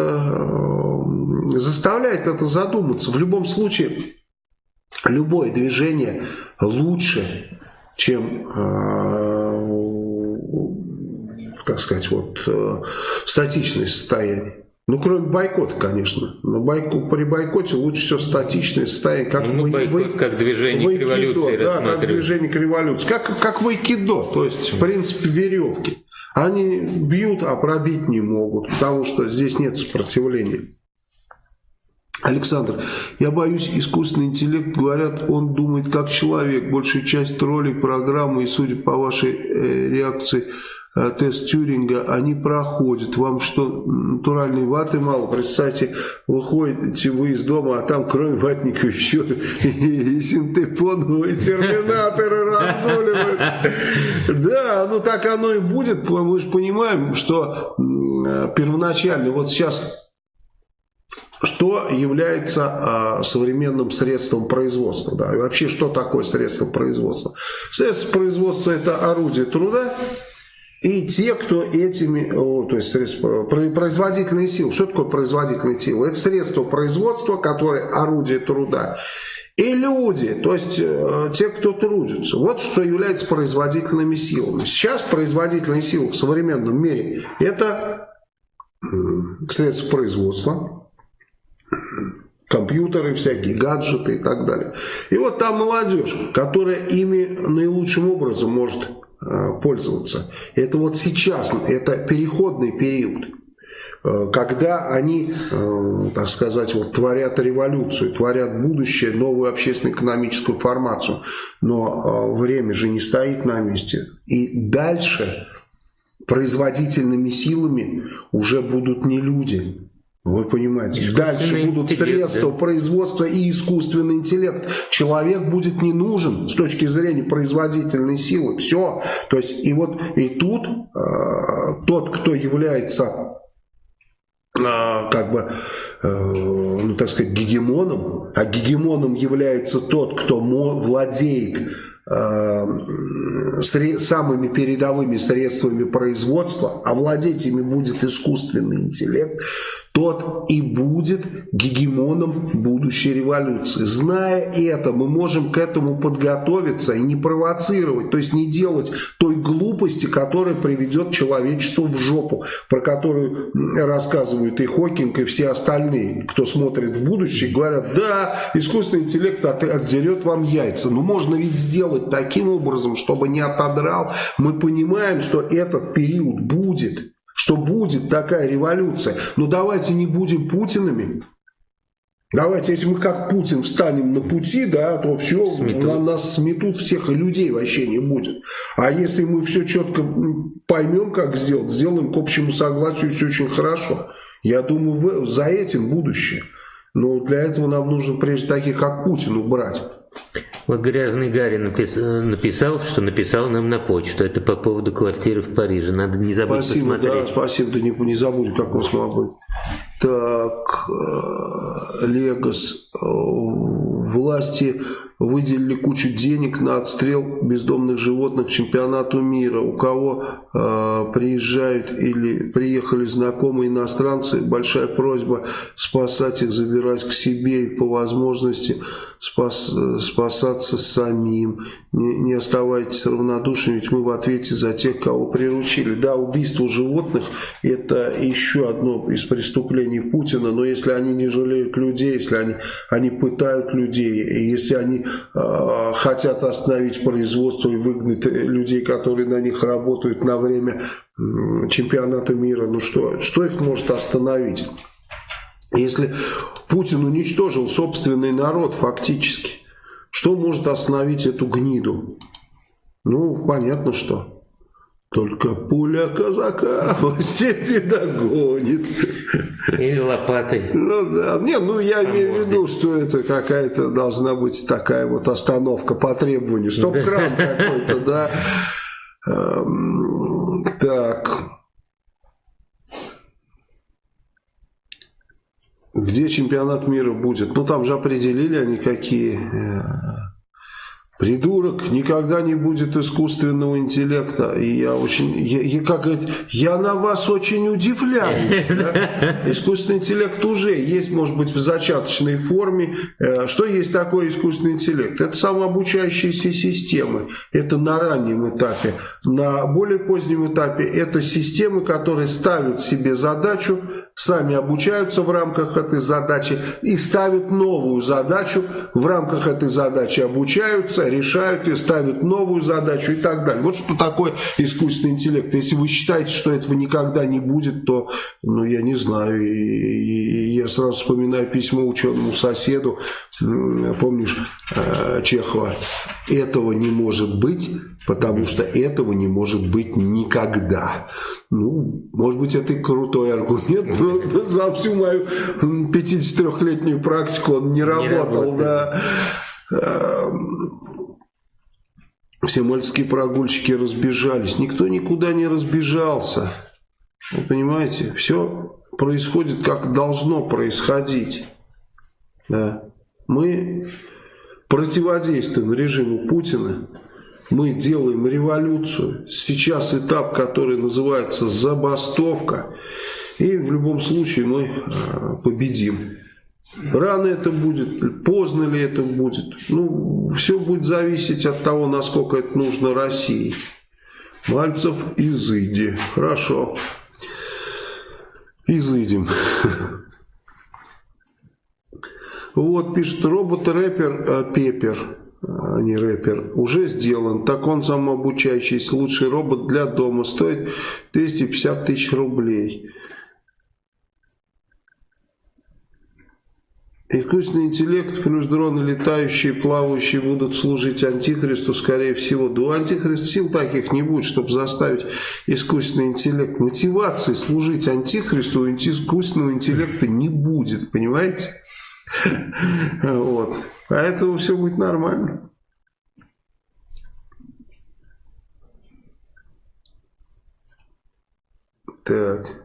э, заставляет это задуматься. В любом случае, любое движение лучше, чем, э, так сказать, вот э, статичное состояние. Ну, кроме бойкота, конечно. Но бойко, при бойкоте лучше все статичное состояние. Как ну, вы, бойкот вы, как движение к революции Да, как движение к революции. Как, как в айкидо, то есть, в принципе, веревки. Они бьют, а пробить не могут, потому что здесь нет сопротивления. Александр, я боюсь, искусственный интеллект, говорят, он думает как человек. Большая часть ролик программы, и судя по вашей э, реакции, тест Тюринга, они проходят. Вам что, натуральной ваты мало? Представьте, выходите вы из дома, а там кроме ватника еще и синтепоновые терминаторы разгуливают. Да, ну так оно и будет. Мы же понимаем, что э, первоначально, вот сейчас что является э, современным средством производства. Да? И вообще, что такое средство производства? Средство производства – это орудие труда, и те, кто этими, то есть производительные силы, что такое производительные силы? Это средство производства, которое орудие труда. И люди, то есть э, те, кто трудится. Вот что является производительными силами. Сейчас производительные силы в современном мире это средства производства, компьютеры всякие, гаджеты и так далее. И вот там молодежь, которая ими наилучшим образом может пользоваться. Это вот сейчас, это переходный период. Э, когда они, э, так сказать, вот, творят революцию, творят будущее, новую общественно-экономическую формацию. Но время же не стоит на месте. И дальше производительными силами уже будут не люди, вы понимаете, дальше будут средства да? производства и искусственный интеллект. Человек будет не нужен с точки зрения производительной силы. Все. То есть, и вот и тут э, тот, кто является э, как бы, э, ну так сказать, гегемоном, а гегемоном является тот, кто владеет Э, самыми передовыми средствами производства, овладеть ими будет искусственный интеллект, тот и будет гегемоном будущей революции. Зная это, мы можем к этому подготовиться и не провоцировать, то есть не делать той глупости, которая приведет человечество в жопу, про которую рассказывают и Хокинг, и все остальные, кто смотрит в будущее, говорят, да, искусственный интеллект отдерет вам яйца. Но можно ведь сделать таким образом, чтобы не отодрал. Мы понимаем, что этот период будет что будет такая революция. Но давайте не будем Путинами. Давайте, если мы как Путин встанем на пути, да, то все, на нас сметут всех, и людей вообще не будет. А если мы все четко поймем, как сделать, сделаем к общему согласию, все очень хорошо. Я думаю, за этим будущее. Но для этого нам нужно прежде таких, как Путин, убрать. Вот грязный Гарри написал, что написал нам на почту. Это по поводу квартиры в Париже. Надо не забыть спасибо, посмотреть. Да, спасибо, да не, не забудем, как мы смогли. Так, э, Легос. Э, власти выделили кучу денег на отстрел бездомных животных чемпионату мира. У кого э, приезжают или приехали знакомые иностранцы, большая просьба спасать их, забирать к себе и по возможности спас, спасаться самим. Не, не оставайтесь равнодушными, ведь мы в ответе за тех, кого приручили. Да, убийство животных это еще одно из преступлений Путина, но если они не жалеют людей, если они, они пытают людей, и если они э, хотят остановить производство и выгнать людей, которые на них работают на время э, чемпионата мира, ну что, что их может остановить? Если Путин уничтожил собственный народ фактически, что может остановить эту гниду? Ну, понятно что. Только пуля казака в степи догонит. Или лопатой. Ну да, не, ну я а имею в виду, что это какая-то должна быть такая вот остановка по требованию. Стоп-кран какой-то, да. Эм, так. Где чемпионат мира будет? Ну там же определили они какие э, Придурок, никогда не будет искусственного интеллекта. И я очень, я, я, как говорит, я на вас очень удивляюсь. Да? Искусственный интеллект уже есть, может быть, в зачаточной форме. Э, что есть такое искусственный интеллект? Это самообучающиеся системы. Это на раннем этапе. На более позднем этапе это системы, которые ставят себе задачу сами обучаются в рамках этой задачи и ставят новую задачу, в рамках этой задачи обучаются, решают и ставят новую задачу и так далее. Вот что такое искусственный интеллект. Если вы считаете, что этого никогда не будет, то, ну, я не знаю, и, и, я сразу вспоминаю письмо ученому соседу, помнишь, э, Чехова, этого не может быть, потому что этого не может быть никогда. Ну, может быть, это и крутой аргумент, но за всю мою 53-летнюю практику он не, не работал. Да. Эм, все мальческие прогульщики разбежались. Никто никуда не разбежался. Вы понимаете? Все происходит, как должно происходить. Да. Мы противодействуем режиму Путина, мы делаем революцию. Сейчас этап, который называется забастовка. И в любом случае мы а, победим. Рано это будет, поздно ли это будет. Ну, все будет зависеть от того, насколько это нужно России. Мальцев, изыди. Хорошо. Изыдем. Вот, пишет, робот-рэпер э, Пепер, а не рэпер, уже сделан. Так он самообучающийся, лучший робот для дома, стоит 250 тысяч рублей. Искусственный интеллект плюс дроны летающие, плавающие будут служить антихристу, скорее всего. Да у антихриста сил таких не будет, чтобы заставить искусственный интеллект. Мотивации служить антихристу у искусственного интеллекта не будет, понимаете? Вот. Поэтому все будет нормально. Так.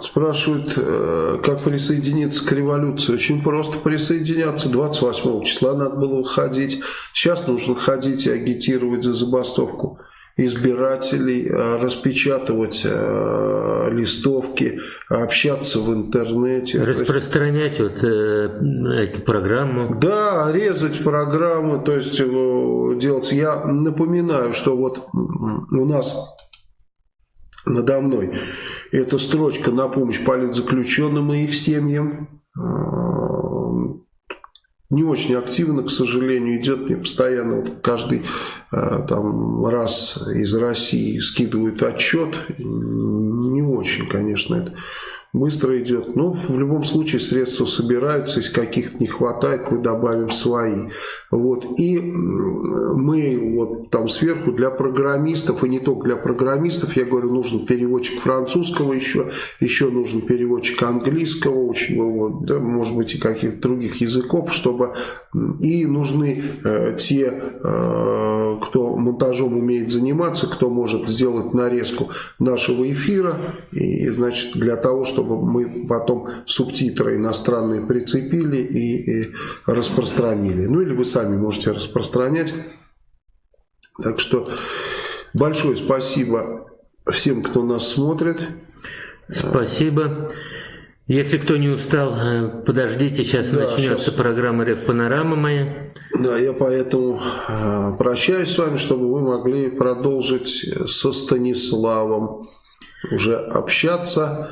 Спрашивают, э, как присоединиться к революции. Очень просто присоединяться. 28 числа надо было выходить. Сейчас нужно ходить и агитировать за забастовку избирателей, э, распечатывать э, листовки, общаться в интернете. Распространять вот э, эту программу. Да, резать программы, то есть делать. Я напоминаю, что вот у нас надо мной. Это строчка на помощь политзаключенным и их семьям. Не очень активно, к сожалению, идет мне постоянно вот каждый а, там, раз из России скидывают отчет. Не очень, конечно, это быстро идет. Но в любом случае средства собираются, если каких-то не хватает, мы добавим свои. Вот. И мы вот там сверху для программистов, и не только для программистов, я говорю, нужен переводчик французского еще, еще нужен переводчик английского, очень, вот, да, может быть и каких-то других языков, чтобы и нужны э, те, э, кто монтажом умеет заниматься, кто может сделать нарезку нашего эфира, и значит для того, чтобы мы потом субтитры иностранные прицепили и, и распространили. Ну или вы сами можете распространять. Так что большое спасибо всем, кто нас смотрит. Спасибо. Если кто не устал, э, подождите, сейчас да, начнется сейчас... программа Рев Панорама моя. Да, я поэтому э, прощаюсь с вами, чтобы вы могли продолжить со Станиславом уже общаться.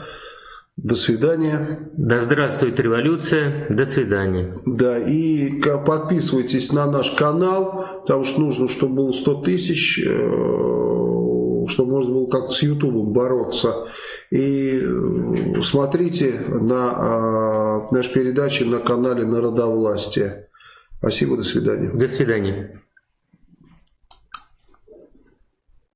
До свидания. Да здравствует революция. До свидания. Да, и подписывайтесь на наш канал, потому что нужно, чтобы было 100 тысяч, э, чтобы можно было как-то с Ютубом бороться. И э, смотрите на а, наши передачи на канале Народовластия. Спасибо, до свидания. До свидания.